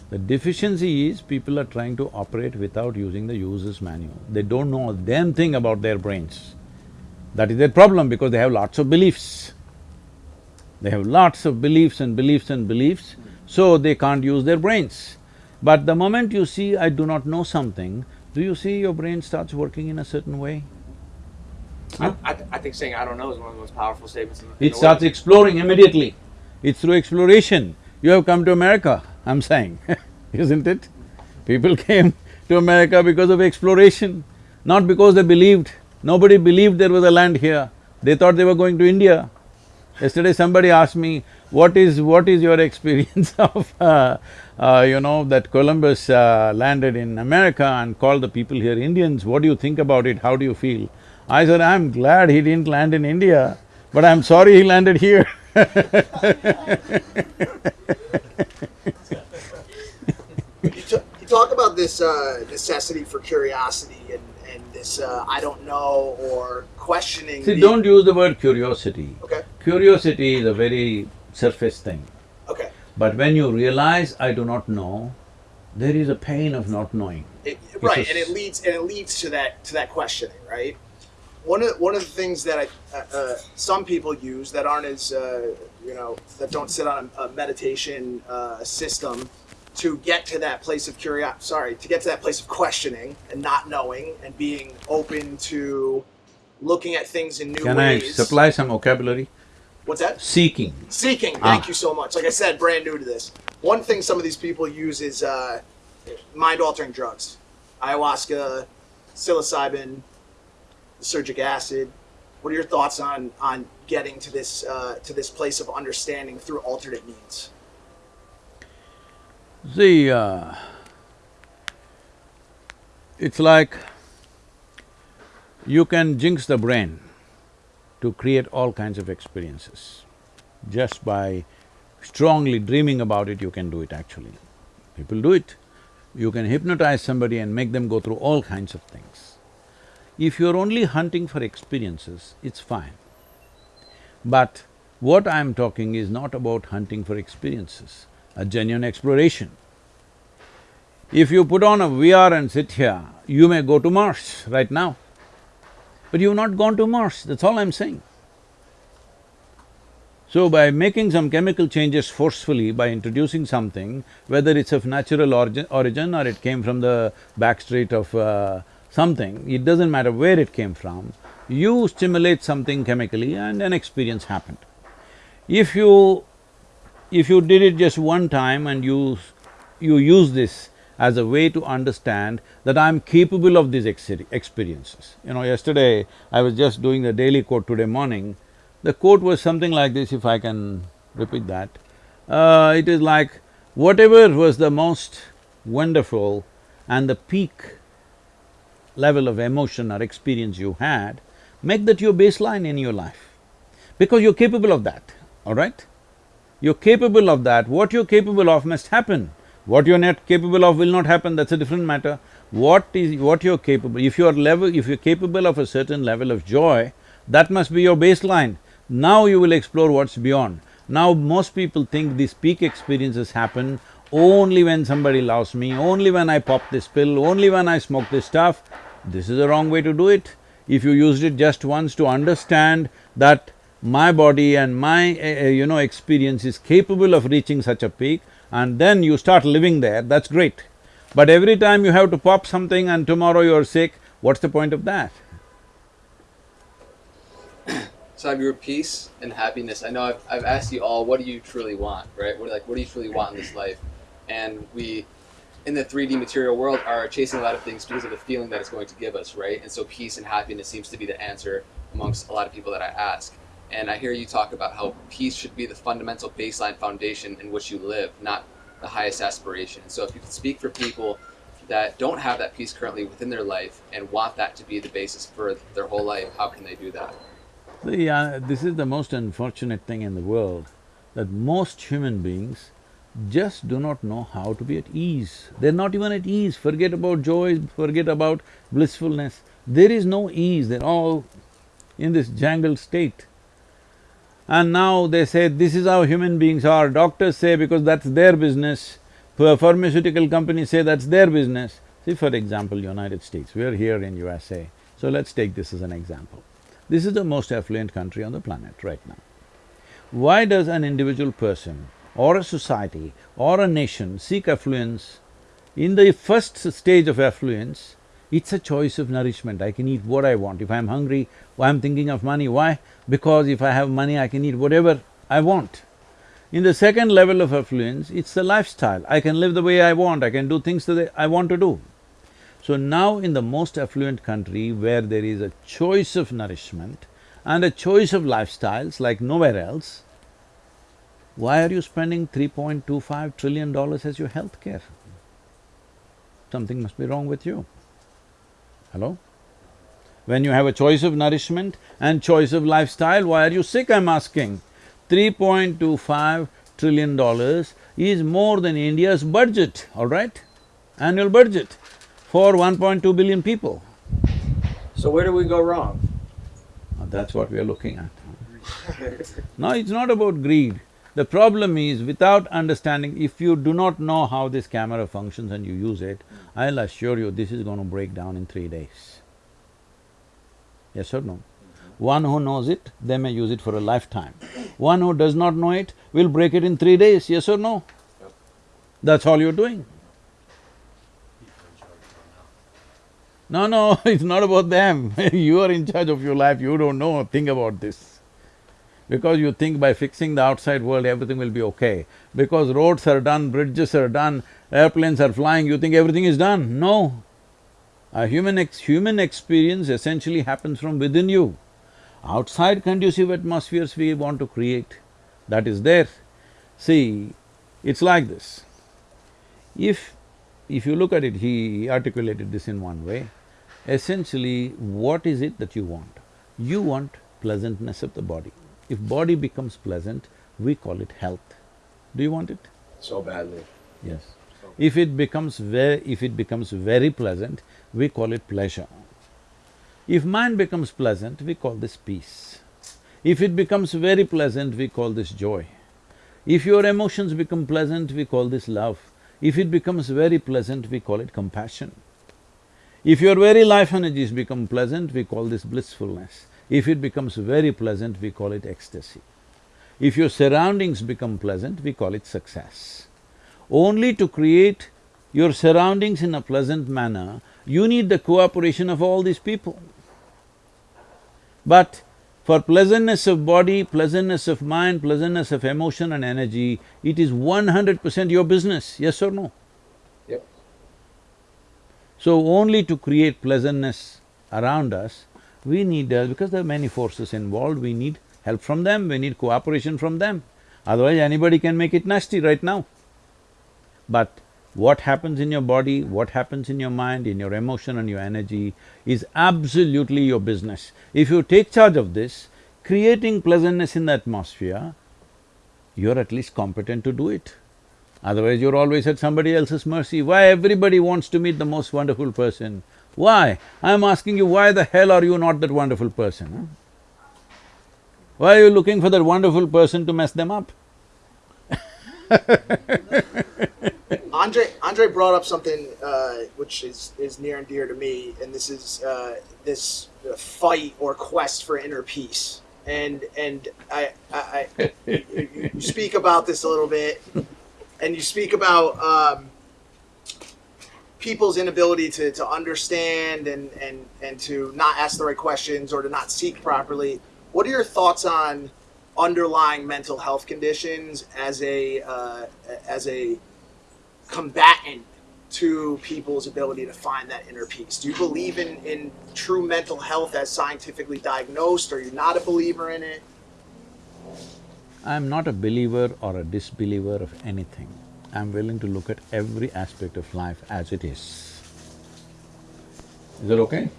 The deficiency is people are trying to operate without using the user's manual. They don't know a damn thing about their brains. That is their problem because they have lots of beliefs. They have lots of beliefs and beliefs and beliefs, so they can't use their brains. But the moment you see, I do not know something, do you see your brain starts working in a certain way? I, I, th- I think saying I don't know is one of the most powerful statements in It starts exploring immediately. It's through exploration. You have come to America, I'm saying, <laughs> isn't it? People came to America because of exploration, not because they believed. Nobody believed there was a land here. They thought they were going to India. Yesterday somebody asked me, what is… what is your <laughs> experience of, uh, uh, you know, that Columbus uh, landed in America and called the people here Indians, what do you think about it, how do you feel? I said, I'm glad he didn't land in India, but I'm sorry he landed here <laughs> You, t- you talk about this uh, necessity for curiosity and, and this uh, I don't know or questioning. See, don't use the word curiosity. Okay. Curiosity is a very surface thing. Okay. But when you realize I do not know, there is a pain of not knowing. It, right, and it leads and it leads to that to that questioning, right? One of one of the things that I, uh, uh, some people use that aren't as uh, you know that don't sit on a, a meditation uh, system to get to that place of curiosity. Sorry, to get to that place of questioning and not knowing and being open to looking at things in new Can I supply some vocabulary? What's that? Seeking. Seeking. Thank Ah. you so much. Like I said, brand new to this. One thing some of these people use is uh, mind-altering drugs, ayahuasca, psilocybin, lysergic acid. What are your thoughts on on getting to this uh, to this place of understanding through alternate means? See, uh, it's like you can jinx the brain to create all kinds of experiences. Just by strongly dreaming about it, you can do it actually. People do it. You can hypnotize somebody and make them go through all kinds of things. If you're only hunting for experiences, it's fine. But what I'm talking is not about hunting for experiences, a genuine exploration. If you put on a VR and sit here, you may go to Mars right now. But you've not gone to Mars, that's all I'm saying. So by making some chemical changes forcefully, by introducing something, whether it's of natural origin, or it came from the back street of uh, something, it doesn't matter where it came from, you stimulate something chemically and an experience happened. If you… if you did it just one time and you… you use this as a way to understand that I'm capable of these ex- experiences. You know, yesterday I was just doing the daily quote today morning, the quote was something like this, if I can repeat that. Uh, it is like, whatever was the most wonderful and the peak level of emotion or experience you had, make that your baseline in your life. Because you're capable of that, all right? You're capable of that, what you're capable of must happen. What you're not capable of will not happen, that's a different matter. What is… what you're capable… if you're level… if you're capable of a certain level of joy, that must be your baseline. Now you will explore what's beyond. Now most people think these peak experiences happen only when somebody loves me, only when I pop this pill, only when I smoke this stuff. This is the wrong way to do it. If you used it just once to understand that my body and my, uh, you know, experience is capable of reaching such a peak, and then you start living there, that's great. But every time you have to pop something and tomorrow you're sick, what's the point of that? <coughs> So have your peace and happiness. I know I've, I've asked you all, what do you truly want, right? What like what do you truly want in this life? And we, in the three D material world, are chasing a lot of things because of the feeling that it's going to give us, right? And so peace and happiness seems to be the answer amongst a lot of people that I ask. And I hear you talk about how peace should be the fundamental baseline foundation in which you live, not the highest aspiration. And so if you could speak for people that don't have that peace currently within their life and want that to be the basis for their whole life, how can they do that? See, uh, this is the most unfortunate thing in the world, that most human beings just do not know how to be at ease. They're not even at ease, forget about joy, forget about blissfulness. There is no ease, they're all in this jangled state. And now they say, this is how human beings are, doctors say because that's their business, pharmaceutical companies say that's their business. See, for example, United States, we're here in USA, so let's take this as an example. This is the most affluent country on the planet right now. Why does an individual person or a society or a nation seek affluence? In the first stage of affluence, it's a choice of nourishment, I can eat what I want. If I'm hungry, I'm thinking of money, why? Because if I have money, I can eat whatever I want. In the second level of affluence, it's the lifestyle, I can live the way I want, I can do things that I want to do. So now in the most affluent country where there is a choice of nourishment and a choice of lifestyles like nowhere else, why are you spending $3.25 trillion as your health care? Something must be wrong with you. Hello? When you have a choice of nourishment and choice of lifestyle, why are you sick, I'm asking? $3.25 trillion is more than India's budget, all right? Annual budget for 1.2 billion people. So where do we go wrong? That's what we are looking at. <laughs> No, it's not about greed. The problem is, without understanding, if you do not know how this camera functions and you use it, I'll assure you this is going to break down in three days. Yes or no? One who knows it, they may use it for a lifetime. One who does not know it will break it in three days, yes or no? That's all you're doing. No, no, <laughs> it's not about them. <laughs> you are in charge of your life, you don't know, think about this. Because you think by fixing the outside world, everything will be okay. Because roads are done, bridges are done, airplanes are flying, you think everything is done. No. A human ex… human experience essentially happens from within you. Outside conducive atmospheres we want to create, that is there. See, it's like this. If… if you look at it, he articulated this in one way. Essentially, what is it that you want? You want pleasantness of the body. If body becomes pleasant, we call it health. Do you want it? So badly. Yes. If it becomes very… if it becomes very pleasant, we call it pleasure. If mind becomes pleasant, we call this peace. If it becomes very pleasant, we call this joy. If your emotions become pleasant, we call this love. If it becomes very pleasant, we call it compassion. If your very life energies become pleasant, we call this blissfulness. If it becomes very pleasant, we call it ecstasy. If your surroundings become pleasant, we call it success. Only to create your surroundings in a pleasant manner, you need the cooperation of all these people. But for pleasantness of body, pleasantness of mind, pleasantness of emotion and energy, it is one hundred percent your business, yes or no? Yep. So only to create pleasantness around us, we need… Uh, because there are many forces involved, we need help from them, we need cooperation from them. Otherwise, anybody can make it nasty right now. But what happens in your body, what happens in your mind, in your emotion and your energy is absolutely your business. If you take charge of this, creating pleasantness in the atmosphere, you're at least competent to do it. Otherwise, you're always at somebody else's mercy. Why everybody wants to meet the most wonderful person? Why? I'm asking you, why the hell are you not that wonderful person? Why are you looking for that wonderful person to mess them up? <laughs> Andre Andre brought up something uh, which is, is near and dear to me, and this is uh, this uh, fight or quest for inner peace. And and I, I, I you, you speak about this a little bit, and you speak about um, people's inability to, to understand and, and and to not ask the right questions or to not seek properly. What are your thoughts on underlying mental health conditions as a uh, as a combatant to people's ability to find that inner peace? Do you believe in, in true mental health as scientifically diagnosed? Are you not a believer in it? I'm not a believer or a disbeliever of anything. I'm willing to look at every aspect of life as it is. Is that okay?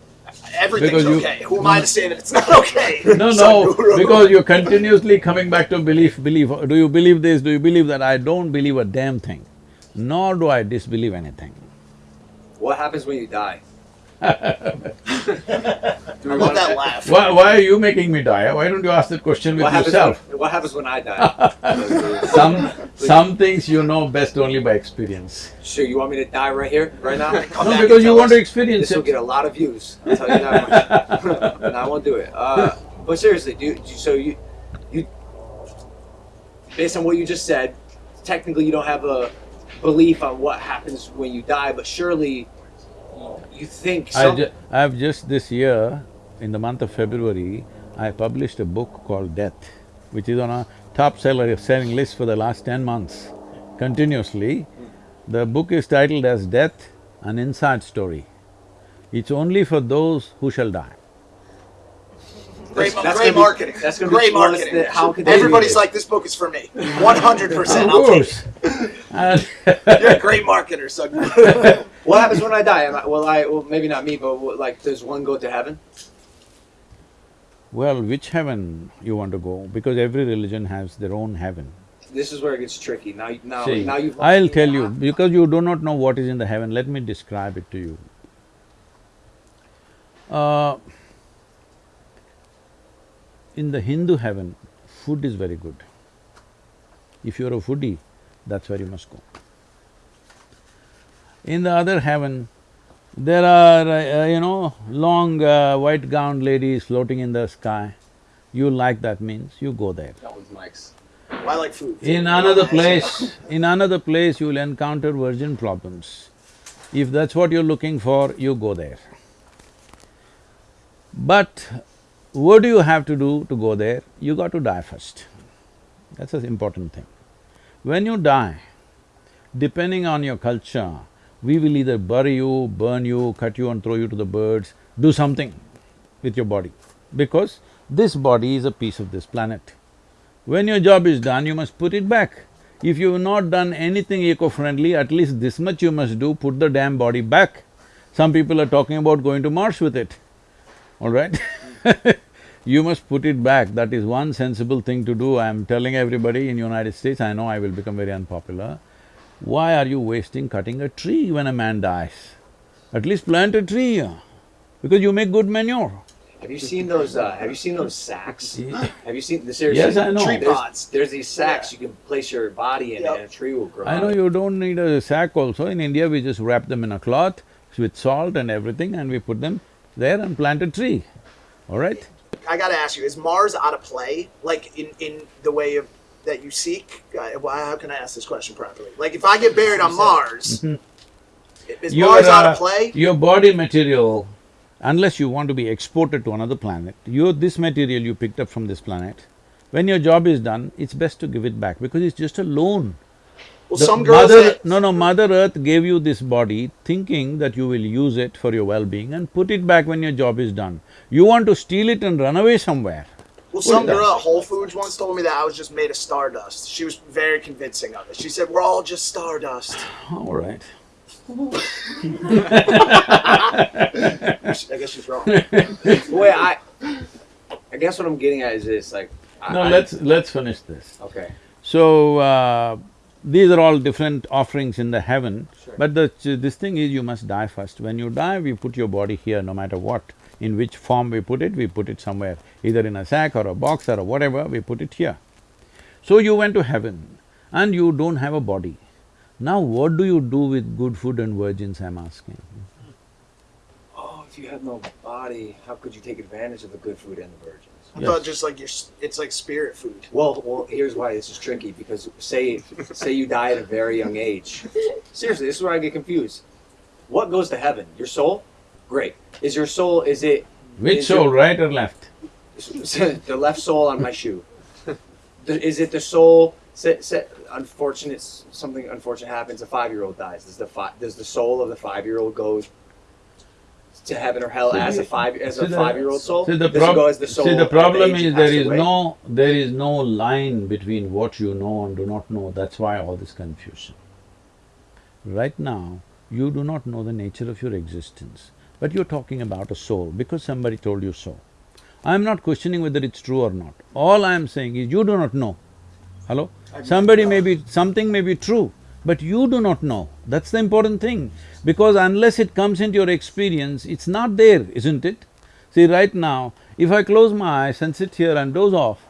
Everything's Because you- okay. Who am I to say that it's not okay? No, no, <laughs> because you're continuously coming back to belief, belief. Do you believe this, do you believe that? I don't believe a damn thing, nor do I disbelieve anything. What happens when you die? I that laugh. Why, why are you making me die? Why don't you ask that question with What happens yourself? when, what happens when I die? <laughs> Some… some things you know best only by experience. sure, you want me to die right here, right now? <laughs> Come No, because you want to experience This will get a lot of views. I'll tell you that much. <laughs> and I won't do it. Uh, but seriously, do you, do you- so you you based on what you just said, technically you don't have a belief on what happens when you die, but surely you think I ju- I've just this year, in the month of February, I published a book called Death, which is on a top seller selling list for the last ten months, continuously. The book is titled as Death, an Inside Story. It's only for those who shall die. Great, That's great gonna be- marketing. that's gonna be great plus marketing. the- how could they Everybody's like, this book is for me. One hundred percent. Of I'll take course. it. You're a great marketer, son. <laughs> what happens when I die? Am I, will I? Well, maybe not me, but will, like, does one go to heaven? Well, which heaven you want to go? Because every religion has their own heaven. This is where it gets tricky. Now, now, See, now you've. I'll tell you, because you do not know what is in the heaven, let me describe it to you. Uh, in the Hindu heaven, food is very good. If you're a foodie, that's where you must go. In the other heaven, there are, uh, uh, you know, long uh, white gowned ladies floating in the sky. You like that means, you go there. That one's. Well, I like food. In another place, in another place you will encounter virgin problems. If that's what you're looking for, you go there. But what do you have to do to go there? You got to die first. That's an important thing. When you die, depending on your culture, we will either bury you, burn you, cut you and throw you to the birds, do something with your body. Because this body is a piece of this planet. When your job is done, you must put it back. If you've not done anything eco-friendly, at least this much you must do, put the damn body back. Some people are talking about going to Mars with it, all right? <laughs> <laughs> you must put it back, that is one sensible thing to do. I'm telling everybody in United States, I know I will become very unpopular. Why are you wasting cutting a tree when a man dies? At least plant a tree, because you make good manure. Have you seen those? Uh, have you seen those sacks? Have you seen the seriously? Yes, I know. Tree There's- pods. There's these sacks you can place your body in, Yep. and a tree will grow. I know you don't need a sack also. In India, we just wrap them in a cloth with salt and everything and we put them there and plant a tree, all right? I gotta ask you: Is Mars out of play? Like in in the way of that you seek? Uh, well, how can I ask this question properly? Like if I get buried on Mars, is Your, Mars out of play? Your body material, unless you want to be exported to another planet, you… this material you picked up from this planet, when your job is done, it's best to give it back because it's just a loan. Well, The some girls. mother, that- no, no, Mother Earth gave you this body thinking that you will use it for your well-being and put it back when your job is done. You want to steal it and run away somewhere. Well, some girl at Whole Foods once told me that I was just made of stardust. She was very convincing of it. She said, "We're all just stardust." <sighs> All right. <laughs> I guess she's wrong. Wait, I… I guess what I'm getting at is this, like… I- No, let's… let's finish this. Okay. So, uh, these are all different offerings in the heaven, Sure. but the… this thing is you must die first. When you die, we put your body here no matter what. In which form we put it, we put it somewhere, either in a sack or a box or a whatever, we put it here. So you went to heaven and you don't have a body. Now what do you do with good food and virgins, I'm asking? Oh, if you have no body, how could you take advantage of the good food and the virgins? I Yes. thought just like your, it's like spirit food. Well, well, here's why this is tricky because say, say you die at a very young age. Seriously, this is where I get confused. What goes to heaven? Your soul? Great. Is your soul? Is it Which Is soul, your- right or left? <laughs> the left soul on my shoe? The- Is it the soul? Say, say, unfortunate, something unfortunate happens. A five-year-old dies. Does the fi- does the soul of the five-year-old go to heaven or hell as a five as a the- five-year-old soul? See, the prob- go as the soul? see, the problem is there is away? no… there is no line between what you know and do not know, that's why all this confusion. Right now, you do not know the nature of your existence, but you're talking about a soul because somebody told you so. I'm not questioning whether it's true or not. All I'm saying is you do not know. Hello? Somebody may be… something may be true, but you do not know. That's the important thing. Because unless it comes into your experience, it's not there, isn't it? See, right now, if I close my eyes and sit here and doze off,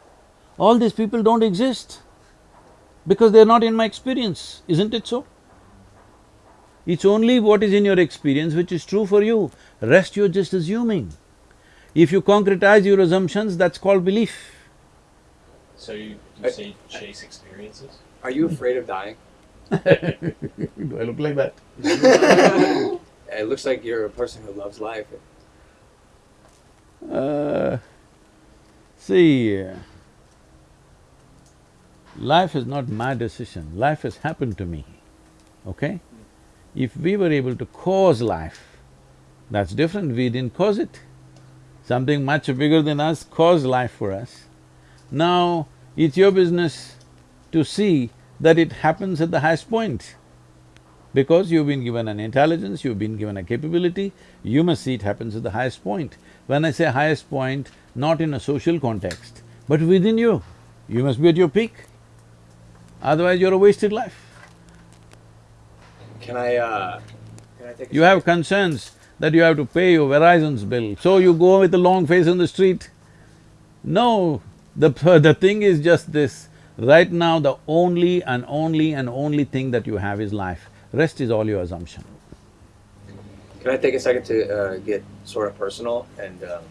all these people don't exist because they're not in my experience, isn't it so? It's only what is in your experience which is true for you, rest you're just assuming. If you concretize your assumptions, that's called belief. So you, you say chase experiences? Are you afraid of dying? Do I look like that? It looks like you're a person who loves life. Uh, see, life is not my decision, life has happened to me, okay? If we were able to cause life, that's different, we didn't cause it. Something much bigger than us caused life for us. Now, it's your business to see that it happens at the highest point. Because you've been given an intelligence, you've been given a capability, you must see it happens at the highest point. When I say highest point, not in a social context, but within you, you must be at your peak. Otherwise, you're a wasted life. Can I, uh, can I take a You have concerns that you have to pay your Verizon's bill, so you go with a long face on the street. No, the, <laughs> the thing is just this, right now the only and only and only thing that you have is life, rest is all your assumption. Can I take a second to uh, get sort of personal? And um,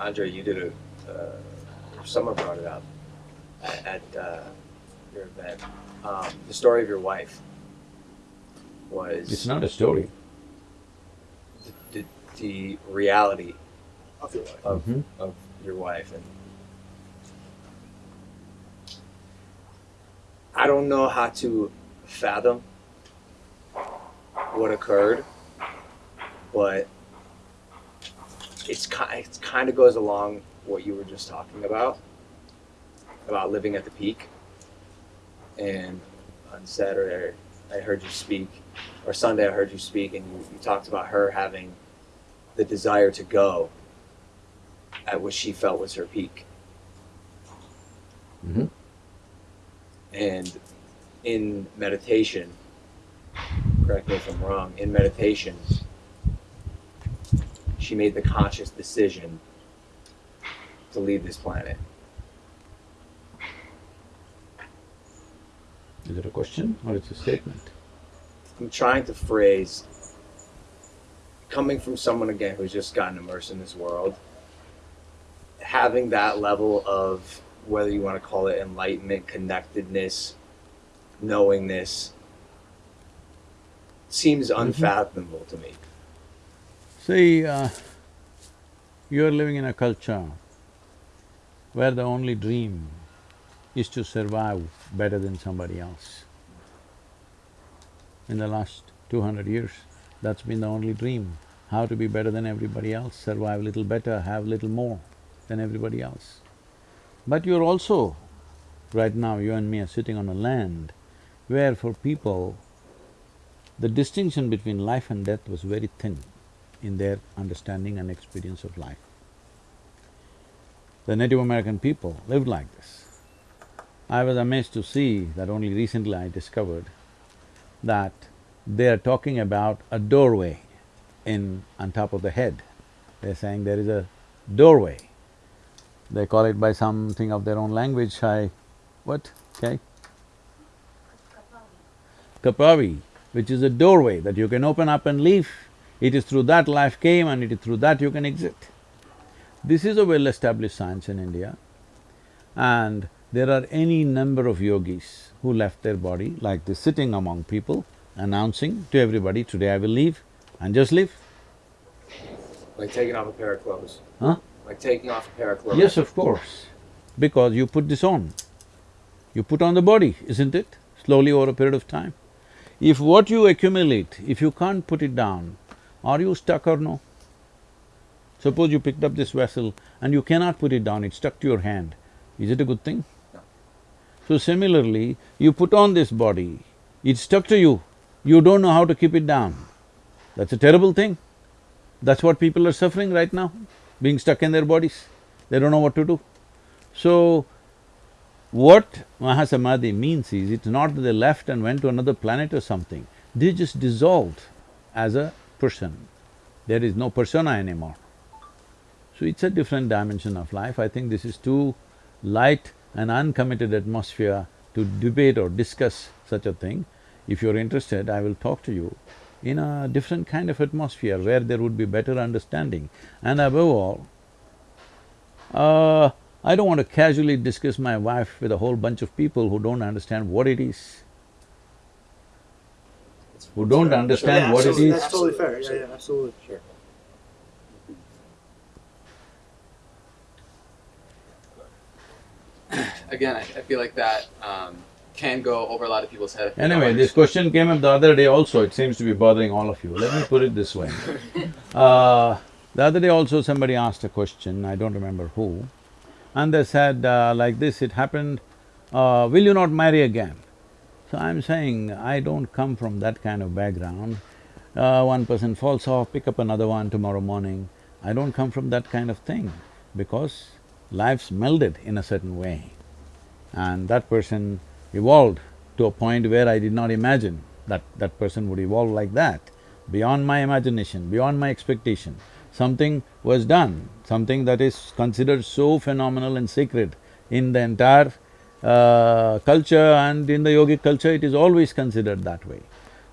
Andre, you did a, uh, someone brought it up at, at uh, your event. Um, the story of your wife was It's not a story. the, the, the reality Of your life. of, Mhm. of your wife and I don't know how to fathom what occurred, but it's kind it kind of goes along what you were just talking about about living at the peak. And on Saturday, I heard you speak, or Sunday, I heard you speak, and you, you talked about her having the desire to go at what she felt was her peak. Mhm. And in meditation, correct me if I'm wrong, in meditation, she made the conscious decision to leave this planet. Is it a question or it's a statement? I'm trying to phrase, coming from someone again who's just gotten immersed in this world, having that level of whether you want to call it enlightenment, connectedness, knowingness, seems unfathomable to me. See, uh, you're living in a culture where the only dream is to survive better than somebody else. In the last two hundred years, that's been the only dream, how to be better than everybody else, survive little better, have little more than everybody else. But you're also, right now, you and me are sitting on a land where for people, the distinction between life and death was very thin in their understanding and experience of life. The Native American people lived like this. I was amazed to see that only recently I discovered that they are talking about a doorway in… on top of the head. They're saying there is a doorway. They call it by something of their own language, I… what, okay? Kapavi, which is a doorway that you can open up and leave. It is through that life came and it is through that you can exit. This is a well-established science in India and there are any number of yogis who left their body like this, sitting among people, announcing to everybody, today I will leave and just leave. Like taking off a pair of clothes. Huh? Like taking off a pair of clothes. Yes, of course, because you put this on. You put on the body, isn't it? Slowly over a period of time. If what you accumulate, if you can't put it down, are you stuck or no? Suppose you picked up this vessel and you cannot put it down, it's stuck to your hand. Is it a good thing? No. So similarly, you put on this body, it's stuck to you, you don't know how to keep it down. That's a terrible thing. That's what people are suffering right now, being stuck in their bodies. They don't know what to do. So, what Mahasamadhi means is, it's not that they left and went to another planet or something, they just dissolved as a person. There is no persona anymore. So it's a different dimension of life. I think this is too light and uncommitted atmosphere to debate or discuss such a thing. If you're interested, I will talk to you in a different kind of atmosphere where there would be better understanding. And above all, uh, I don't want to casually discuss my wife with a whole bunch of people who don't understand what it is. Who don't understand Yeah, what it is. absolutely. That's totally fair, yeah, yeah, absolutely. Sure. Again, I, I feel like that um, can go over a lot of people's head. Anyway, this question came up the other day also, it seems to be bothering all of you. Let me put it this way. <laughs> Uh, the other day also somebody asked a question, I don't remember who, and they said uh, like this, it happened, uh, will you not marry again? So I'm saying, I don't come from that kind of background. Uh, one person falls off, pick up another one tomorrow morning. I don't come from that kind of thing because life's melded in a certain way. And that person evolved to a point where I did not imagine that that person would evolve like that. beyond my imagination, beyond my expectation. Something was done, something that is considered so phenomenal and sacred in the entire uh, culture and in the yogic culture, it is always considered that way.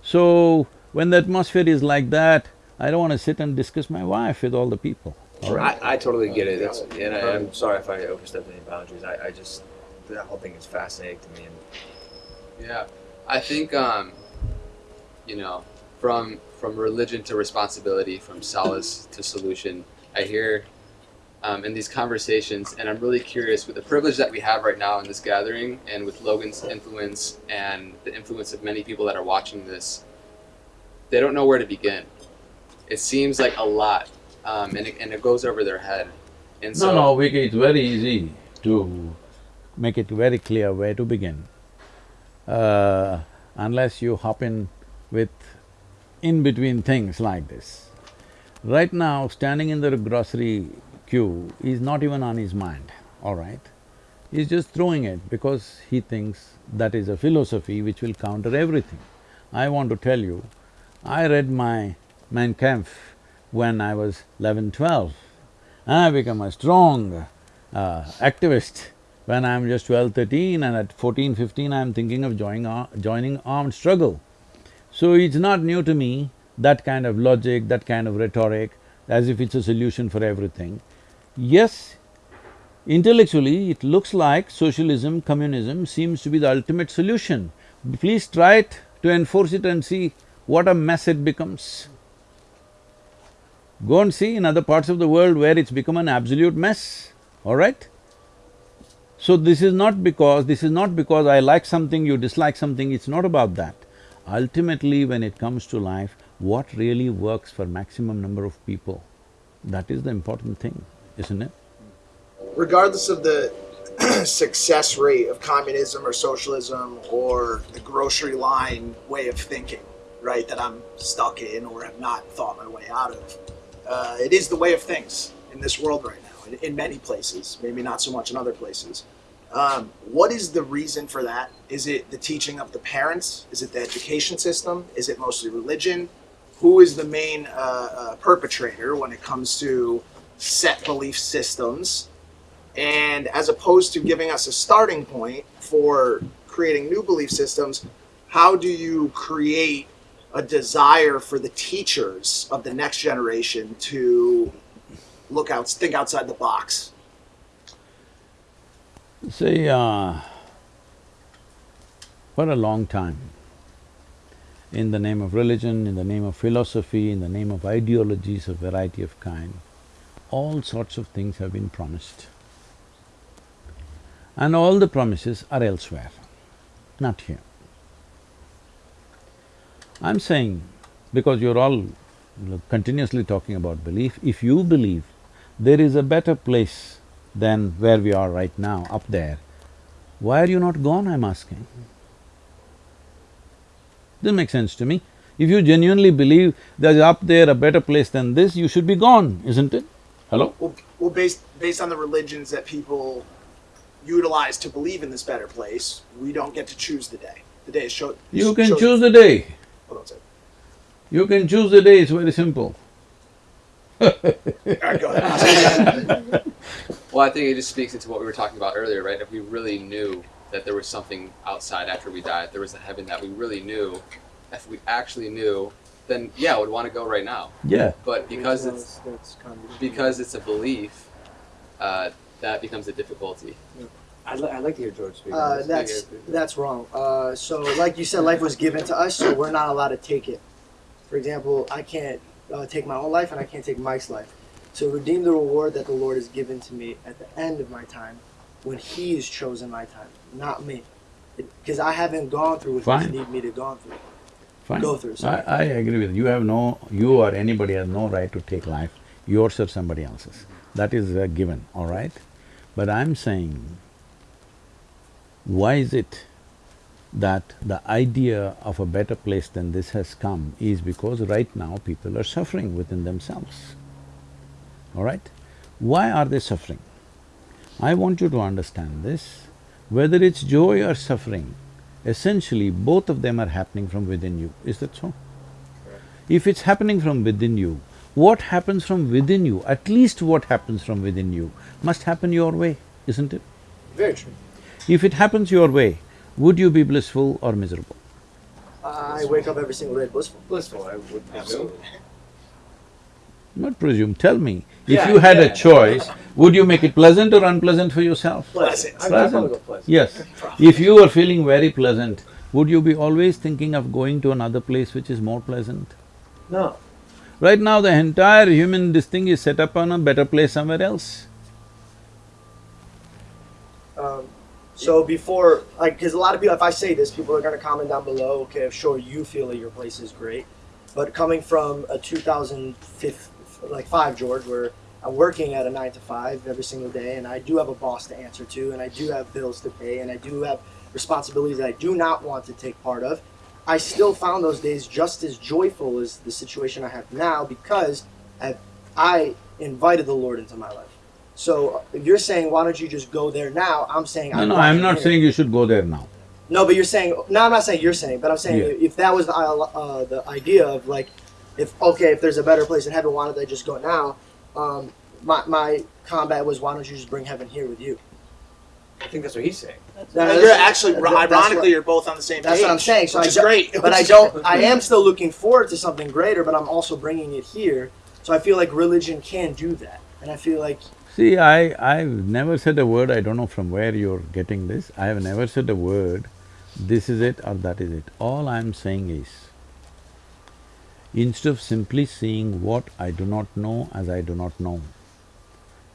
So, when the atmosphere is like that, I don't want to sit and discuss my wife with all the people, all right? I, I totally get it. It's, and I, I'm sorry if I overstepped any boundaries. I, I just that whole thing is fascinating to me. And Yeah, I think um, you know, from from religion to responsibility, from solace to solution. I hear um, in these conversations, and I'm really curious with the privilege that we have right now in this gathering, and with Logan's influence and the influence of many people that are watching this. They don't know where to begin. It seems like a lot, um, and it, and it goes over their head. And so, No, no, Vicky, it's very easy to make it very clear where to begin. Uh, unless you hop in with in-between things like this. Right now, standing in the grocery queue is not even on his mind, all right? He's just throwing it because he thinks that is a philosophy which will counter everything. I want to tell you, I read my Mein Kampf when I was 11, 12. And I become a strong uh, activist when I'm just 12, 13 and at 14, 15 I'm thinking of joining, joining armed struggle. So it's not new to me, that kind of logic, that kind of rhetoric, as if it's a solution for everything. Yes, intellectually it looks like socialism, communism seems to be the ultimate solution. Please try it to enforce it and see what a mess it becomes. Go and see in other parts of the world where it's become an absolute mess, all right? So this is not because… this is not because I like something, you dislike something, it's not about that. Ultimately, when it comes to life, what really works for maximum number of people, that is the important thing, isn't it? regardless of the <clears throat> success rate of communism or socialism or the grocery line way of thinking, right, that I'm stuck in or have not thought my way out of, uh, it is the way of things in this world right now, in, in many places, maybe not so much in other places. Um, what is the reason for that? Is it the teaching of the parents? Is it the education system? Is it mostly religion? Who is the main uh, uh, perpetrator when it comes to set belief systems? And as opposed to giving us a starting point for creating new belief systems, how do you create a desire for the teachers of the next generation to look out, think outside the box? See, uh, for a long time, in the name of religion, in the name of philosophy, in the name of ideologies of variety of kind, all sorts of things have been promised. And all the promises are elsewhere, not here. I'm saying, because you're all continuously talking about belief, if you believe there is a better place than where we are right now, up there, why are you not gone, I'm asking? This makes sense to me. If you genuinely believe there's up there a better place than this, you should be gone, isn't it? Hello? Well, well based, based on the religions that people utilize to believe in this better place, we don't get to choose the day. The day is show, You can chosen- choose the day. Hold on a second. You can choose the day, it's very simple. All right, go ahead. <laughs> Well, I think it just speaks into what we were talking about earlier, right? If we really knew that there was something outside after we died, there was a heaven that we really knew, if we actually knew, then yeah, I would want to go right now. Yeah. But because it's because it's a belief, uh, that becomes a difficulty. I'd, li- I'd like to hear George speak. Uh, this. that's that's wrong. Uh, so, like you said, life was given to us, so we're not allowed to take it. For example, I can't uh, take my own life, and I can't take Mike's life. So, redeem the reward that the Lord has given to me at the end of my time, when He has chosen my time, not me, because I haven't gone through what Fine. He need me to go through. Fine. Go through, I. I agree with you. You have no… you or anybody has no right to take life, yours or somebody else's. That is a given, all right? But I'm saying, why is it that the idea of a better place than this has come is because right now people are suffering within themselves, all right? Why are they suffering? I want you to understand this, whether it's joy or suffering, essentially both of them are happening from within you, is that so? If it's happening from within you, what happens from within you, at least what happens from within you, must happen your way, isn't it? Very true. If it happens your way, would you be blissful or miserable? I wake up every single day blissful. Blissful, I would presume. Not presume, tell me. If Yeah, you had a choice, would you make it pleasant or unpleasant for yourself? Pleasant. I'd I'd go Pleasant. pleasant. Yes. If you were feeling very pleasant, would you be always thinking of going to another place which is more pleasant? No. Right now, the entire human this thing is set up on a better place somewhere else. Um, so before, like, because a lot of people, if I say this, people are going to comment down below. Okay, sure, you feel that your place is great, but coming from a 2005, like five George, where I'm working at a nine to five every single day, and I do have a boss to answer to, and I do have bills to pay, and I do have responsibilities that I do not want to take part of. I still found those days just as joyful as the situation I have now because I, I invited the Lord into my life. So you're saying, why don't you just go there now? I'm saying, No, I'm no, I'm not here. saying you should go there now. No, but you're saying. No, I'm not saying you're saying, but I'm saying Yeah. if that was the uh, the idea of like, if okay, if there's a better place in heaven, why don't they just go now? Um, my my combat was, why don't you just bring heaven here with you? I think that's what he's saying. That- And you're actually, ironically, what- you're both on the same That's page. That's what I'm saying. So which I is don't- great. But I don't. I am still looking forward to something greater, but I'm also bringing it here. So I feel like religion can do that, and I feel like See, I… I've never said a word, I don't know from where you're getting this, I have never said a word, this is it or that is it. All I'm saying is, instead of simply seeing what I do not know as I do not know,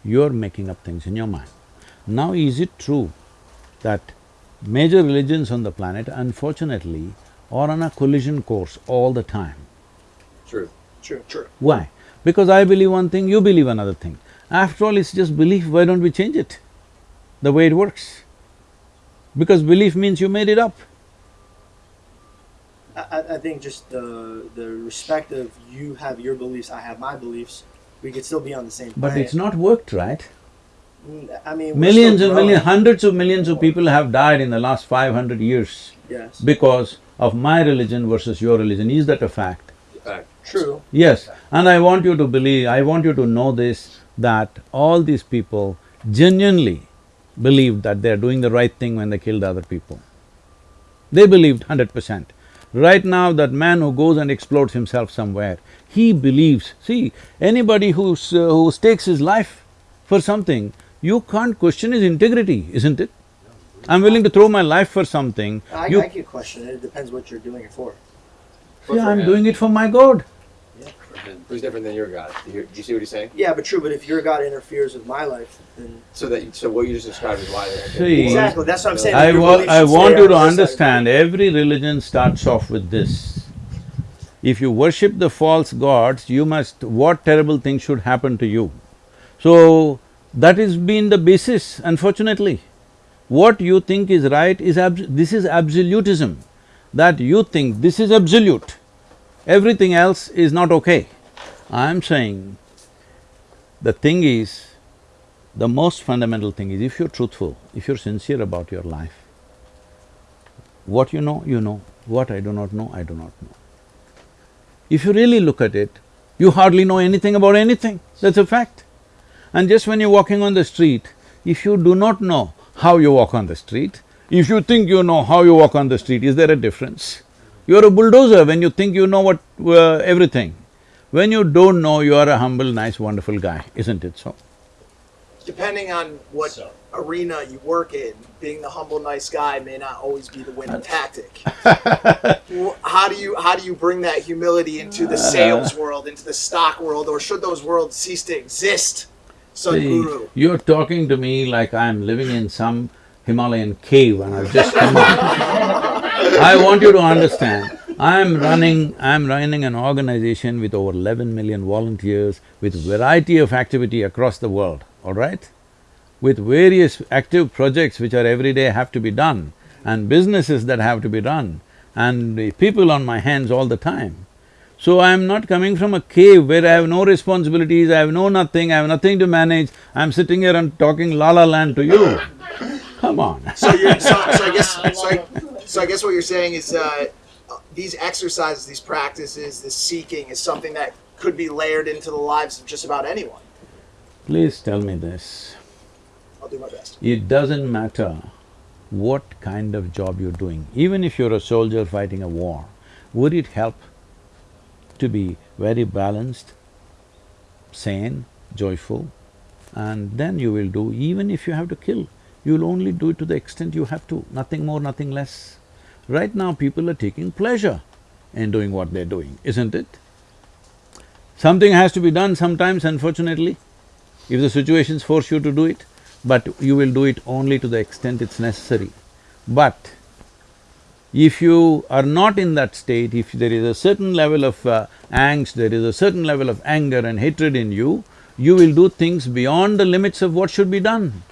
you're making up things in your mind. Now, is it true that major religions on the planet, unfortunately, are on a collision course all the time? True. true, true. Why? Because I believe one thing, you believe another thing. After all, it's just belief, why don't we change it? The way it works. Because belief means you made it up. I, I- I think just the the respect of you have your beliefs, I have my beliefs. We could still be on the same But planet. it's not worked, right? Mm, I mean, Millions and millions, hundreds of millions of people have died in the last five hundred years Yes, because of my religion versus your religion. Is that a fact? Fact. true. Yes, and I want you to believe, I want you to know this, that all these people genuinely believed that they're doing the right thing when they killed other people. They believed hundred percent. Right now, that man who goes and explodes himself somewhere, he believes, see, anybody who's, uh, who stakes his life for something, you can't question his integrity, isn't it? I'm willing to throw my life for something, I, you… I can question it. It depends what you're doing it for. See, I'm doing it for my God. Who's different than your God? Do you, do you see what he's saying? Yeah, but true. But if your God interferes with my life, then So that so what you just described is why See, exactly that's what I'm saying. I wa- I want you to this side. understand, every religion starts off with this. If you worship the false gods, you must… what terrible thing should happen to you? So, that has been the basis, unfortunately. What you think is right is abs- this is absolutism, that you think this is absolute, everything else is not okay. I'm saying, the thing is, the most fundamental thing is if you're truthful, if you're sincere about your life, what you know, you know, what I do not know, I do not know. If you really look at it, you hardly know anything about anything, that's a fact. And just when you're walking on the street, if you do not know how you walk on the street, if you think you know how you walk on the street, is there a difference? You're a bulldozer when you think you know what… uh, everything. When you don't know, you are a humble, nice, wonderful guy, isn't it so? Depending on what So- arena you work in, being the humble, nice guy may not always be the winning <laughs> tactic. How do you how do you bring that humility into the sales <laughs> world, into the stock world, or should those worlds cease to exist? See, Sadhguru. you're talking to me like I'm living in some Himalayan cave and I've just come out. <laughs> I want you to understand, I'm running… I'm running an organization with over eleven million volunteers with variety of activity across the world, all right? With various active projects which are every day have to be done and businesses that have to be run and people on my hands all the time. So I'm not coming from a cave where I have no responsibilities, I have no nothing, I have nothing to manage, I'm sitting here and talking la la land to you. Come on. So so, so I guess so I, so I guess what you're saying is uh, these exercises, these practices, this seeking is something that could be layered into the lives of just about anyone. Please tell me this. I'll do my best. It doesn't matter what kind of job you're doing, even if you're a soldier fighting a war, would it help to be very balanced, sane, joyful, and then you will do, even if you have to kill, you'll only do it to the extent you have to, nothing more, nothing less. Right now, people are taking pleasure in doing what they're doing, isn't it? Something has to be done sometimes, unfortunately, if the situations force you to do it, but you will do it only to the extent it's necessary. But if you are not in that state, if there is a certain level of uh, angst, there is a certain level of anger and hatred in you, you will do things beyond the limits of what should be done.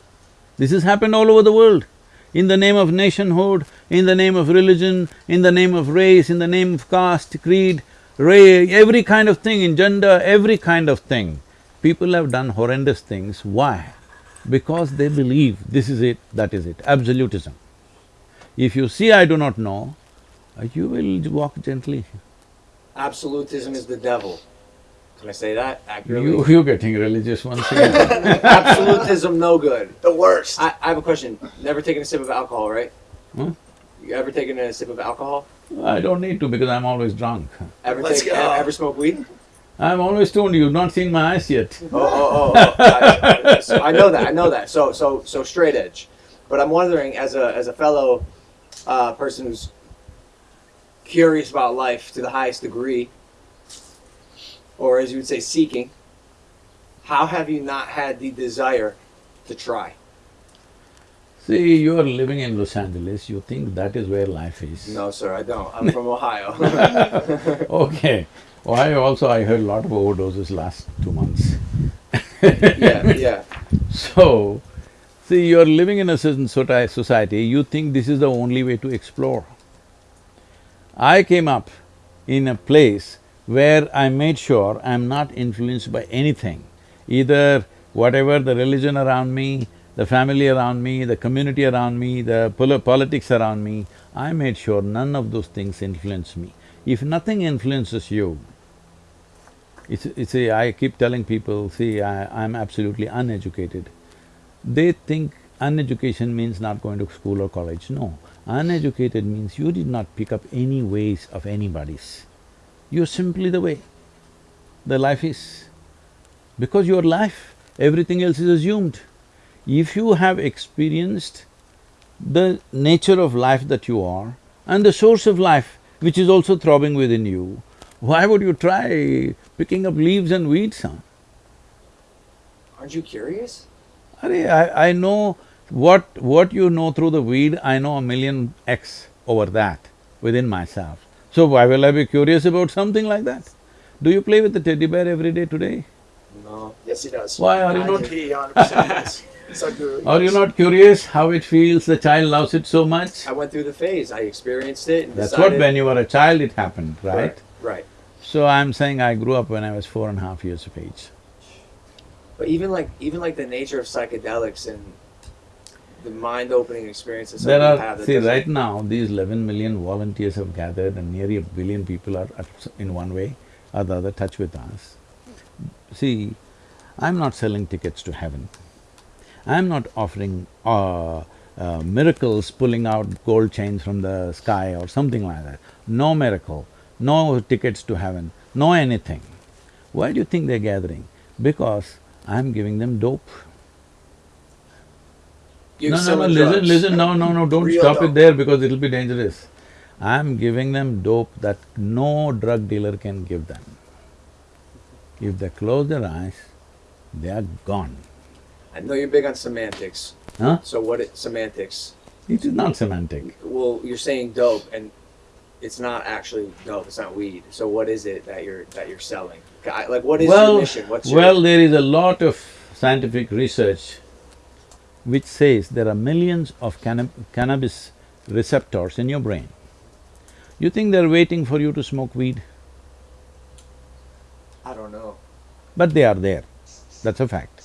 This has happened all over the world. In the name of nationhood, in the name of religion, in the name of race, in the name of caste, creed, ray, every kind of thing, in gender, every kind of thing. People have done horrendous things. Why? Because they believe this is it, that is it, absolutism. If you see I do not know, you will walk gently. Absolutism is the devil. Can I say that accurately? You, you're getting religious once again. <laughs> Absolutism, no good. The worst. I, I have a question. Never taken a sip of alcohol, right? Huh? You ever taken a sip of alcohol? I don't need to because I'm always drunk. Ever Let's take, go. ever smoke weed? I'm always stoned, you've not seen my eyes yet. Oh, oh, oh, oh. I, so I know that. I know that. So, so, so straight edge. But I'm wondering, as a as a fellow uh, person who's curious about life to the highest degree, or as you would say, seeking, how have you not had the desire to try? See, you are living in Los Angeles, you think that is where life is. No, sir, I don't. I'm from <laughs> Ohio. <laughs> Okay. Why also I heard a lot of overdoses last two months. <laughs> yeah, yeah. So, see, you're living in a certain society, you think this is the only way to explore. I came up in a place where I made sure I'm not influenced by anything, either whatever the religion around me, the family around me, the community around me, the pol- politics around me, I made sure none of those things influence me. If nothing influences you, it's, a, I keep telling people, see, I, I'm absolutely uneducated. They think uneducation means not going to school or college. No, uneducated means you did not pick up any ways of anybody's. You're simply the way the life is. Because your life, everything else is assumed. If you have experienced the nature of life that you are and the source of life which is also throbbing within you, why would you try picking up leaves and weeds, huh? Aren't you curious? I, I know what… what you know through the weed, I know a million X over that within myself. So why will I be curious about something like that? Do you play with the teddy bear every day today? No. yes, he does. Why are you not- He hundred percent does. Sadhguru, Are you not curious how it feels, the child loves it so much? I went through the phase. I experienced it and That's decided. what when you were a child it happened, right? Right. So I'm saying I grew up when I was four and a half years of age. But even like even like the nature of psychedelics and the mind-opening experiences There are… see, right now, these eleven million volunteers have gathered and nearly a billion people are at in one way or the other touch with us. See, I'm not selling tickets to heaven. I'm not offering uh, uh, miracles, pulling out gold chains from the sky or something like that. No miracle, no tickets to heaven, no anything. Why do you think they're gathering? Because I'm giving them dope. No, no, no, listen, drugs. listen, no, no, no, don't Real stop dope. it there because it'll be dangerous. I'm giving them dope that no drug dealer can give them. If they close their eyes, they are gone. I know you're big on semantics. Huh? So what it semantics? It is not semantic. Well, you're saying dope, and it's not actually dope. It's not weed. So what is it that you're that you're selling? Like what is well, your mission? What's your well, there is a lot of scientific research which says there are millions of canna- cannabis receptors in your brain. You think they're waiting for you to smoke weed? I don't know. but they are there, that's a fact.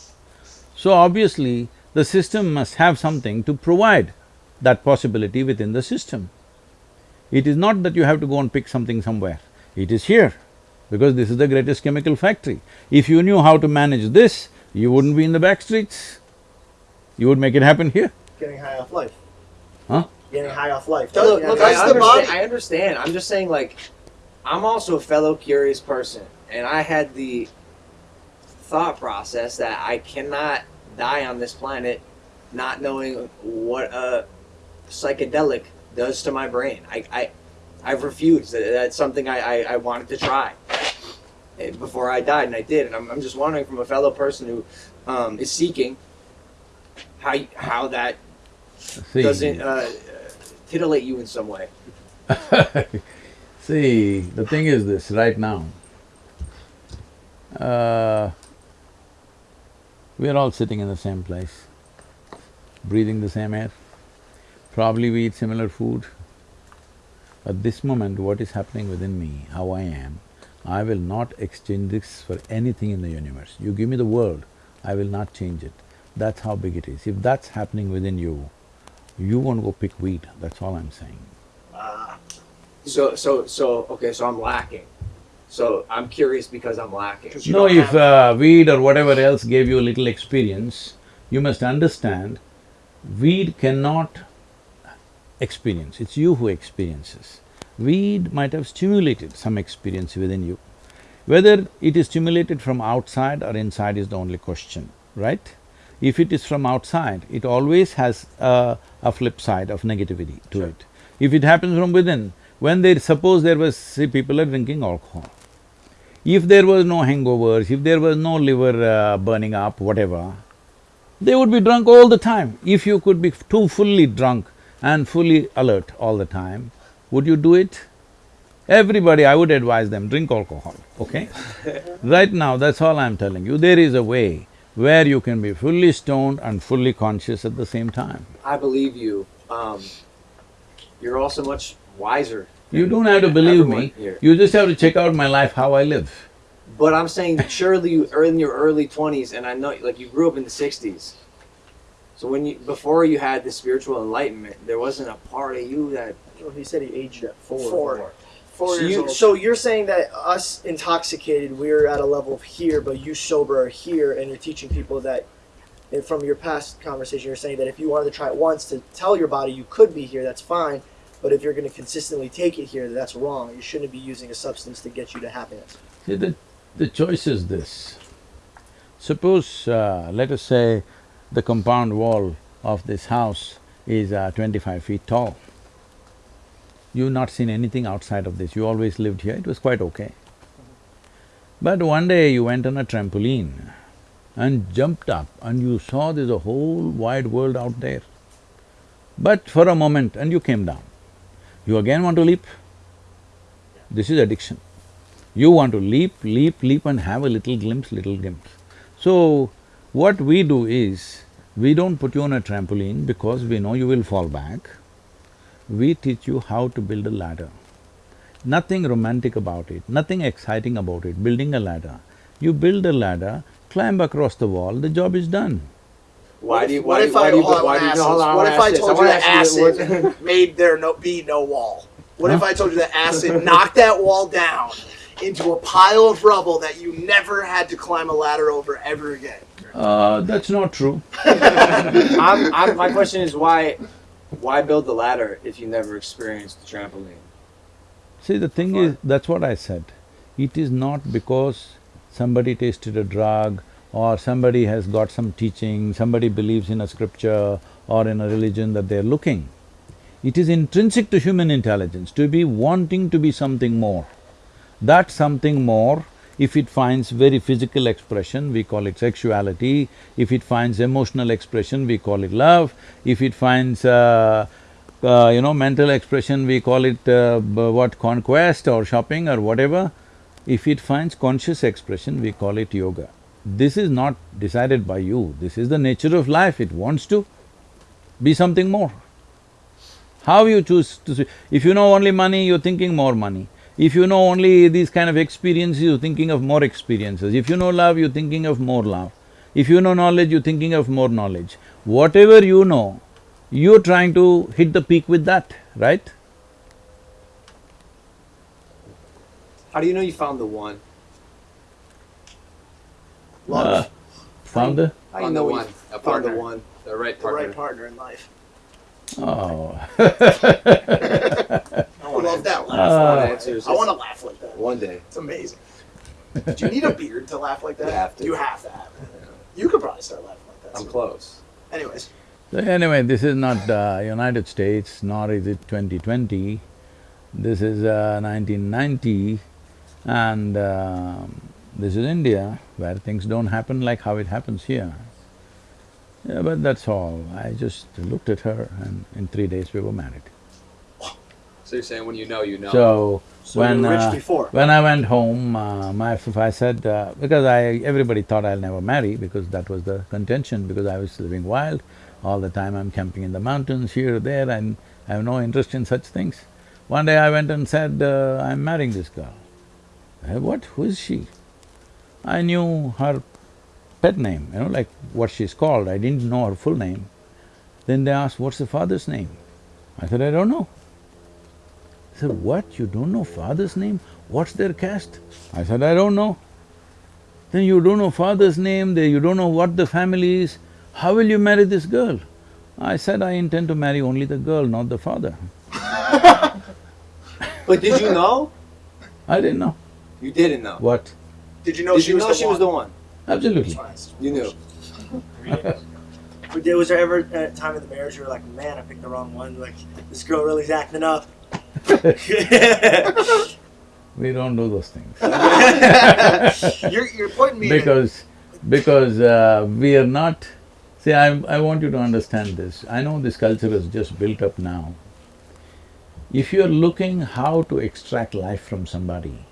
So obviously, the system must have something to provide that possibility within the system. It is not that you have to go and pick something somewhere. It is here, because this is the greatest chemical factory. If you knew how to manage this, you wouldn't be in the back streets. You would make it happen here. Getting high off life. Huh? Getting high off life. Look, Yeah, look, I the understand, I understand. I'm just saying, like, I'm also a fellow curious person, and I had the thought process that I cannot die on this planet not knowing what a psychedelic does to my brain. I, I, I've refused. That- That's something I, I, I wanted to try eh, before I died, and I did. And I'm, I'm just wondering from a fellow person who um, is seeking how, how that See, doesn't uh, titillate you in some way. <laughs> see, the thing is this, right now, uh, we are all sitting in the same place, breathing the same air. Probably we eat similar food. At this moment, what is happening within me, how I am, I will not exchange this for anything in the universe. You give me the world, I will not change it. That's how big it is. If that's happening within you, you won't go pick weed, that's all I'm saying. Ah, So so so okay. So I'm lacking. So I'm curious because I'm lacking. you No, if uh, weed or whatever else gave you a little experience, you must understand, weed cannot experience, it's you who experiences. Weed might have stimulated some experience within you. Whether it is stimulated from outside or inside is the only question, right? If it is from outside, it always has a, a flip side of negativity to it. If it happens from within, when they… suppose there was… see, people are drinking alcohol. If there was no hangovers, if there was no liver uh, burning up, whatever, they would be drunk all the time. If you could be too fully drunk and fully alert all the time, would you do it? Everybody, I would advise them, drink alcohol, okay? <laughs> right now, that's all I'm telling you, there is a way where you can be fully stoned and fully conscious at the same time. I believe you. Um, you're also much wiser. You don't have to believe me, here. you just have to check out my life, how I live. But I'm saying surely you are in your early twenties, and I know like you grew up in the '60s. So when you before you had the spiritual enlightenment, there wasn't a part of you that Well, he said he aged at four. Four. Four So, years you, old. so you're saying that us intoxicated, we're at a level of here, but you sober are here, and you're teaching people that. And from your past conversation, you're saying that if you wanted to try it once to tell your body you could be here, that's fine. But if you're going to consistently take it here, that's wrong. You shouldn't be using a substance to get you to happiness. See, the, the choice is this. Suppose, uh, let us say, the compound wall of this house is uh, twenty-five feet tall. You've not seen anything outside of this, you always lived here, it was quite okay. But one day you went on a trampoline and jumped up and you saw there's a whole wide world out there. But for a moment and you came down. You again want to leap? This is addiction. You want to leap, leap, leap and have a little glimpse, little glimpse. So, what we do is, we don't put you on a trampoline because we know you will fall back. We teach you how to build a ladder. Nothing romantic about it, nothing exciting about it, building a ladder. You build a ladder, climb across the wall, the job is done. why What do you if- why what if you I- do you why I do you wanna no, ask hold this. on, I What if I ask this. told you that acid <laughs> made there no be no wall? What if I told you that acid <laughs> knocked that wall down into a pile of rubble that you never had to climb a ladder over ever again? Uh, that's not true. <laughs> I'm, I'm, my question is why, why build the ladder if you never experienced the trampoline? See, the thing is, that's what I said. It is not because somebody tasted a drug or somebody has got some teaching, somebody believes in a scripture or in a religion that they're looking. It is intrinsic to human intelligence to be wanting to be something more. That something more, if it finds very physical expression, we call it sexuality. If it finds emotional expression, we call it love. If it finds, uh, uh, you know, mental expression, we call it uh, what, conquest or shopping or whatever. If it finds conscious expression, we call it yoga. This is not decided by you, this is the nature of life, it wants to be something more. How you choose to… s- If you know only money, you're thinking more money. If you know only these kind of experiences, you're thinking of more experiences. If you know love, you're thinking of more love. If you know knowledge, you're thinking of more knowledge. Whatever you know, you're trying to hit the peak with that, right? How do you know you found the one? Love Uh, Found the, How do you Found know the one, you a found the one? the right partner. the right partner in life. oh. <laughs> I love that laugh. Uh, One I want to laugh like that. one day. It's amazing. Do you need a beard to laugh like that? You have to. You have to have it. You could probably start laughing like that. I'm soon. close. Anyways, So anyway, this is not uh, United States, nor is it 2020. This is uh, 1990 and um, this is India where things don't happen like how it happens here. Yeah, but that's all. I just looked at her and in three days we were married. So you're saying when you know, you know. So, So when you were rich uh, before. when I went home, uh, my f- I said uh, because I everybody thought I'll never marry because that was the contention because I was living wild all the time. I'm camping in the mountains here or there, and I have no interest in such things. One day I went and said, uh, "I'm marrying this girl." I, what? Who is she? I knew her pet name, you know, like what she's called. I didn't know her full name. Then they asked, "What's the father's name?" I said, "I don't know." They said, what, you don't know father's name? What's their caste? I said, I don't know. Then you don't know father's name, they, you don't know what the family is, how will you marry this girl? I said, I intend to marry only the girl, not the father. <laughs> But did you know? I didn't know. You didn't know. What? did you know did she you was know the she one? was the one? Absolutely. You knew. <laughs> But there- Was there ever a time in the marriage where you were like, man, I picked the wrong one? Like, this girl really's acting up. <laughs> We don't do those things. <laughs> you're, you're pointing me. Because… because uh, we are not… See, I, I want you to understand this. I know this culture is just built up now. If you're looking how to extract life from somebody,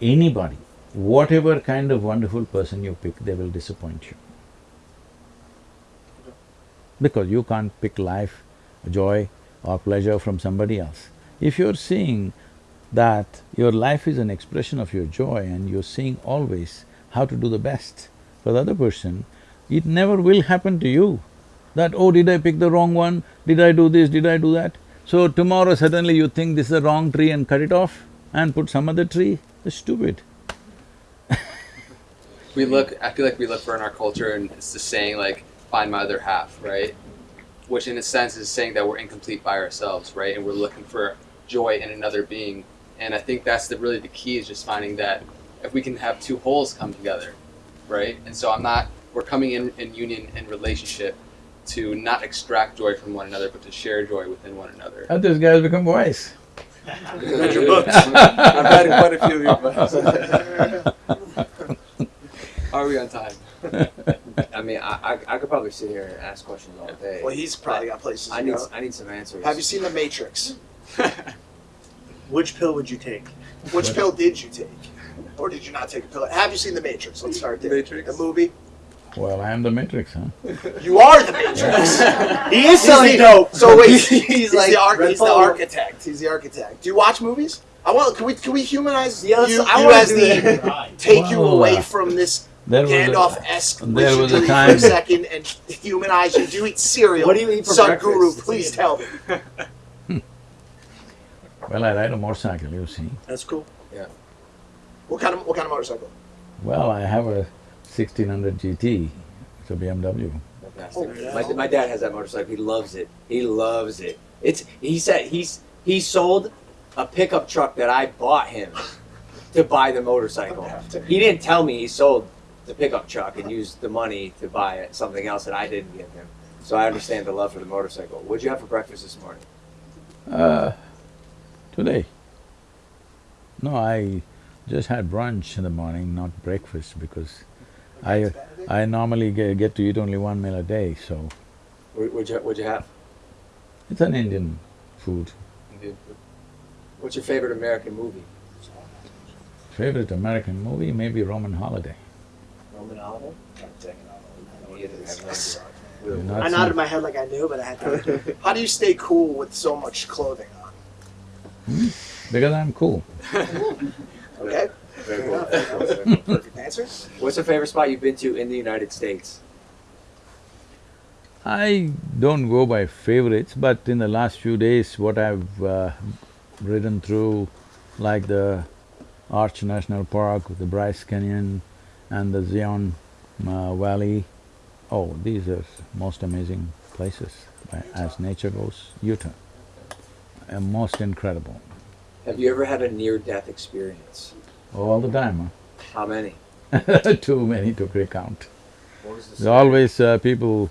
anybody, whatever kind of wonderful person you pick, they will disappoint you. Because you can't pick life, joy or pleasure from somebody else. If you're seeing that your life is an expression of your joy and you're seeing always how to do the best for the other person, it never will happen to you that, oh, did I pick the wrong one? Did I do this? Did I do that? So tomorrow suddenly you think this is the wrong tree and cut it off and put some other tree? That's stupid. <laughs> we look, I feel like we look for in our culture, and it's the saying like, find my other half, right? Which in a sense is saying that we're incomplete by ourselves, right? And we're looking for joy in another being. And I think that's the really the key is just finding that if we can have two wholes come together, right? And so I'm not, we're coming in in union and relationship to not extract joy from one another, but to share joy within one another. How this guy has become wise. Read your books. I've read quite a few of your books. <laughs> Are we on time? <laughs> I mean, I, I, I could probably sit here and ask questions all day. Well, he's probably got places I need, go. I need some answers. Have you seen The Matrix? <laughs> Which pill would you take? Which pill did you take? Or did you not take a pill? Have you seen The Matrix? Let's start there. Matrix? The movie? Well, I am the matrix, huh? You are The Matrix! <laughs> He is He's selling the- dope. So wait, <laughs> He's he's, like the, ar- he's the architect. He's the architect. Do you watch movies? I want. Can we can we humanize Yes, you, I you as the that. take you away uh, from this There was a- Gandalf-esque there was a wizardry for a second and humanize you? Do you eat cereal? What do you eat for Sadhguru, breakfast? please tell me. <laughs> Well, I ride a motorcycle, you see. That's cool. Yeah. What kind of what kind of motorcycle? Well, I have a sixteen hundred GT, it's a BMW. Oh, yeah. my, my dad has that motorcycle. He loves it. He loves it. It's he said he's he sold a pickup truck that I bought him to buy the motorcycle. He didn't tell me he sold the pickup truck and used the money to buy something else that I didn't give him. So I understand the love for the motorcycle. What'd you have for breakfast this morning? Uh, today. No, I just had brunch in the morning, not breakfast, because I I normally get, get to eat only one meal a day, so What- What'd you, what'd you have? it's an Indian food. Indian food. What's your favorite American movie? Favorite American movie, maybe Roman Holiday. Roman Holiday? You've I seen- nodded my head like I knew, but I had to. How do you stay cool with so much clothing on? Because I'm cool. <laughs> Okay, Very cool. perfect answer. What's your favorite spot you've been to in the United States? I don't go by favorites, but in the last few days, what I've uh, ridden through, like the Arch National Park, the Bryce Canyon and the Zion uh, Valley. Oh, these are most amazing places as nature goes, Utah. Uh, most incredible. Have you ever had a near-death experience? All the time, huh? How many? <laughs> Too many to recount. What was the They always, uh, people,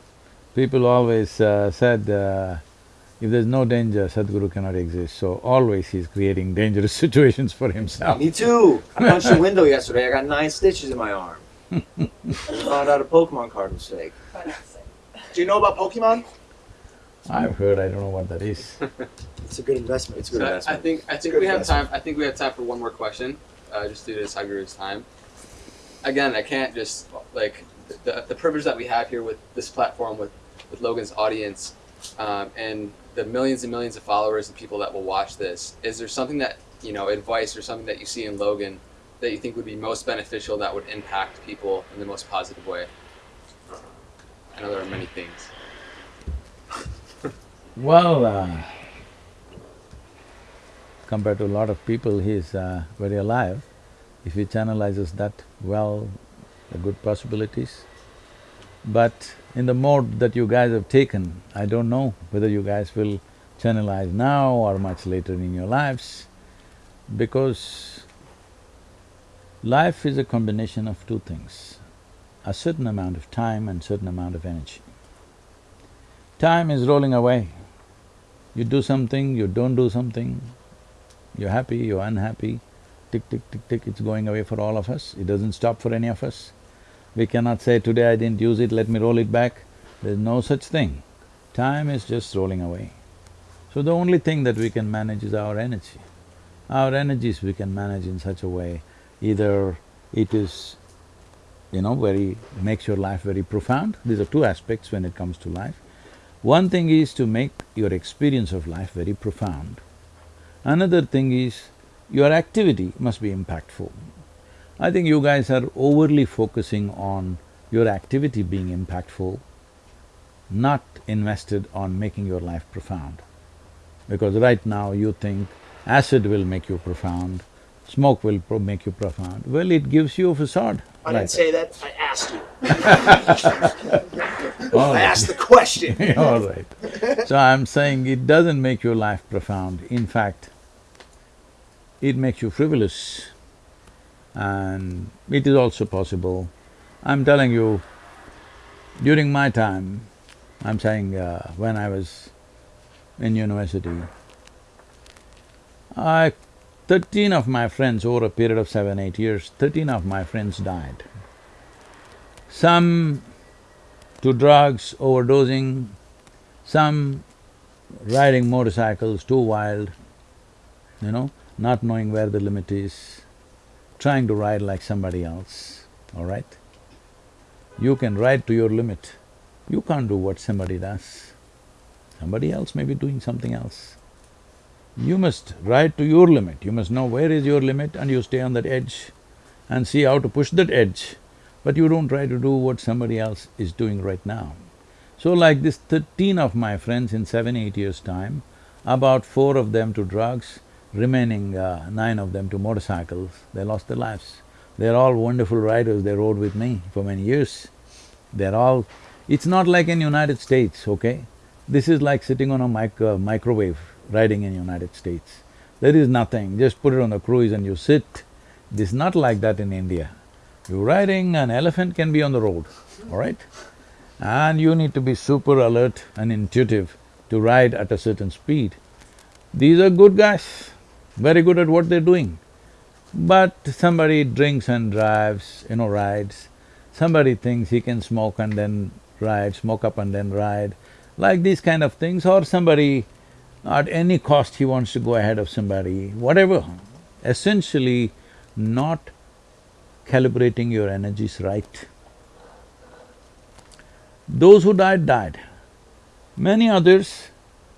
people always uh, said, uh, if there's no danger, Sadhguru cannot exist. So always he's creating dangerous <laughs> situations for himself. Me too. I punched a window yesterday. I got nine stitches in my arm. I found out a Pokemon card was fake. Do you know about Pokemon? I've heard, I don't know what that is. <laughs> It's a good investment. It's a good So I- I investment. think I think good we have time. I think we have time for one more question, uh, just due to Sadhguru's time. Again, I can't just like the, the privilege that we have here with this platform with with Logan's audience um, and the millions and millions of followers and people that will watch this. Is there something that you know advice or something that you see in Logan that you think would be most beneficial that would impact people in the most positive way? I know there are many things. <laughs> Well, uh, compared to a lot of people, he's uh, very alive. If he channelizes that well, the good possibilities. But in the mode that you guys have taken, I don't know whether you guys will channelize now or much later in your lives, because life is a combination of two things, a certain amount of time and certain amount of energy. Time is rolling away. You do something, you don't do something, you're happy, you're unhappy, tick, tick, tick, tick, it's going away for all of us, it doesn't stop for any of us. We cannot say, today I didn't use it, let me roll it back. There's no such thing. Time is just rolling away. So the only thing that we can manage is our energy. Our energies we can manage in such a way, either it is, you know, very… makes your life very profound, these are two aspects when it comes to life. One thing is to make your experience of life very profound. Another thing is, your activity must be impactful. I think you guys are overly focusing on your activity being impactful, not invested on making your life profound. Because right now you think acid will make you profound, smoke will pro- make you profound. Well, it gives you a facade. I didn't say that, I asked you. <laughs> I right. asked the question. <laughs> All right. So I'm saying it doesn't make your life profound. In fact, it makes you frivolous and it is also possible. I'm telling you, during my time, I'm saying uh, when I was in university, I… thirteen of my friends over a period of seven, eight years, thirteen of my friends died. Some to drugs, overdosing, some riding motorcycles too wild, you know, not knowing where the limit is, trying to ride like somebody else, all right? You can ride to your limit, you can't do what somebody does. Somebody else may be doing something else. You must ride to your limit, you must know where is your limit and you stay on that edge and see how to push that edge, but you don't try to do what somebody else is doing right now. So like this thirteen of my friends in seven, eight years' time, about four of them to drugs, remaining uh, nine of them to motorcycles, they lost their lives. They're all wonderful riders, they rode with me for many years. They're all… it's not like in United States, okay? This is like sitting on a mic uh, microwave riding in United States. There is nothing, just put it on the cruise and you sit. This is not like that in India. You're riding, an elephant can be on the road, all right? And you need to be super alert and intuitive to ride at a certain speed. These are good guys, very good at what they're doing. But somebody drinks and drives, you know, rides. Somebody thinks he can smoke and then ride, smoke up and then ride, like these kind of things, or somebody at any cost he wants to go ahead of somebody, whatever. Essentially, not calibrating your energies right. Those who died, died. Many others,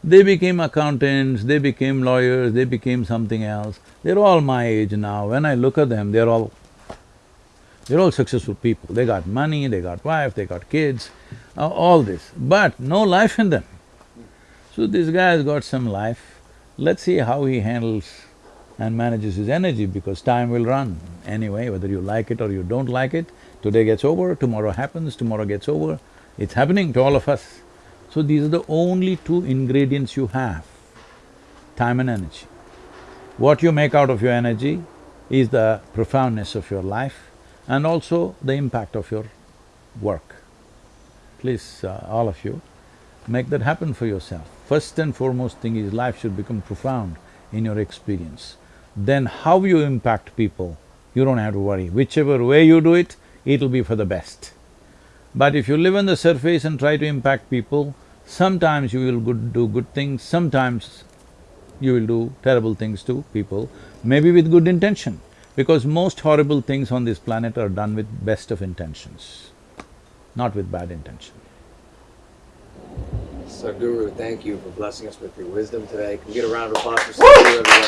they became accountants, they became lawyers, they became something else. They're all my age now. When I look at them, they're all… they're all successful people. They got money, they got wife, they got kids, uh, all this, but no life in them. So this guy has got some life, let's see how he handles and manages his energy because time will run anyway, whether you like it or you don't like it. Today gets over, tomorrow happens, tomorrow gets over. It's happening to all of us. So these are the only two ingredients you have, time and energy. What you make out of your energy is the profoundness of your life and also the impact of your work. Please, uh, all of you, make that happen for yourself. First and foremost thing is life should become profound in your experience. Then how you impact people, you don't have to worry. Whichever way you do it, it'll be for the best. But if you live on the surface and try to impact people, sometimes you will good, do good things, sometimes you will do terrible things to people, maybe with good intention, because most horrible things on this planet are done with best of intentions, not with bad intention. Sadhguru, thank you for blessing us with your wisdom today. Can we get a round of applause for Sadhguru?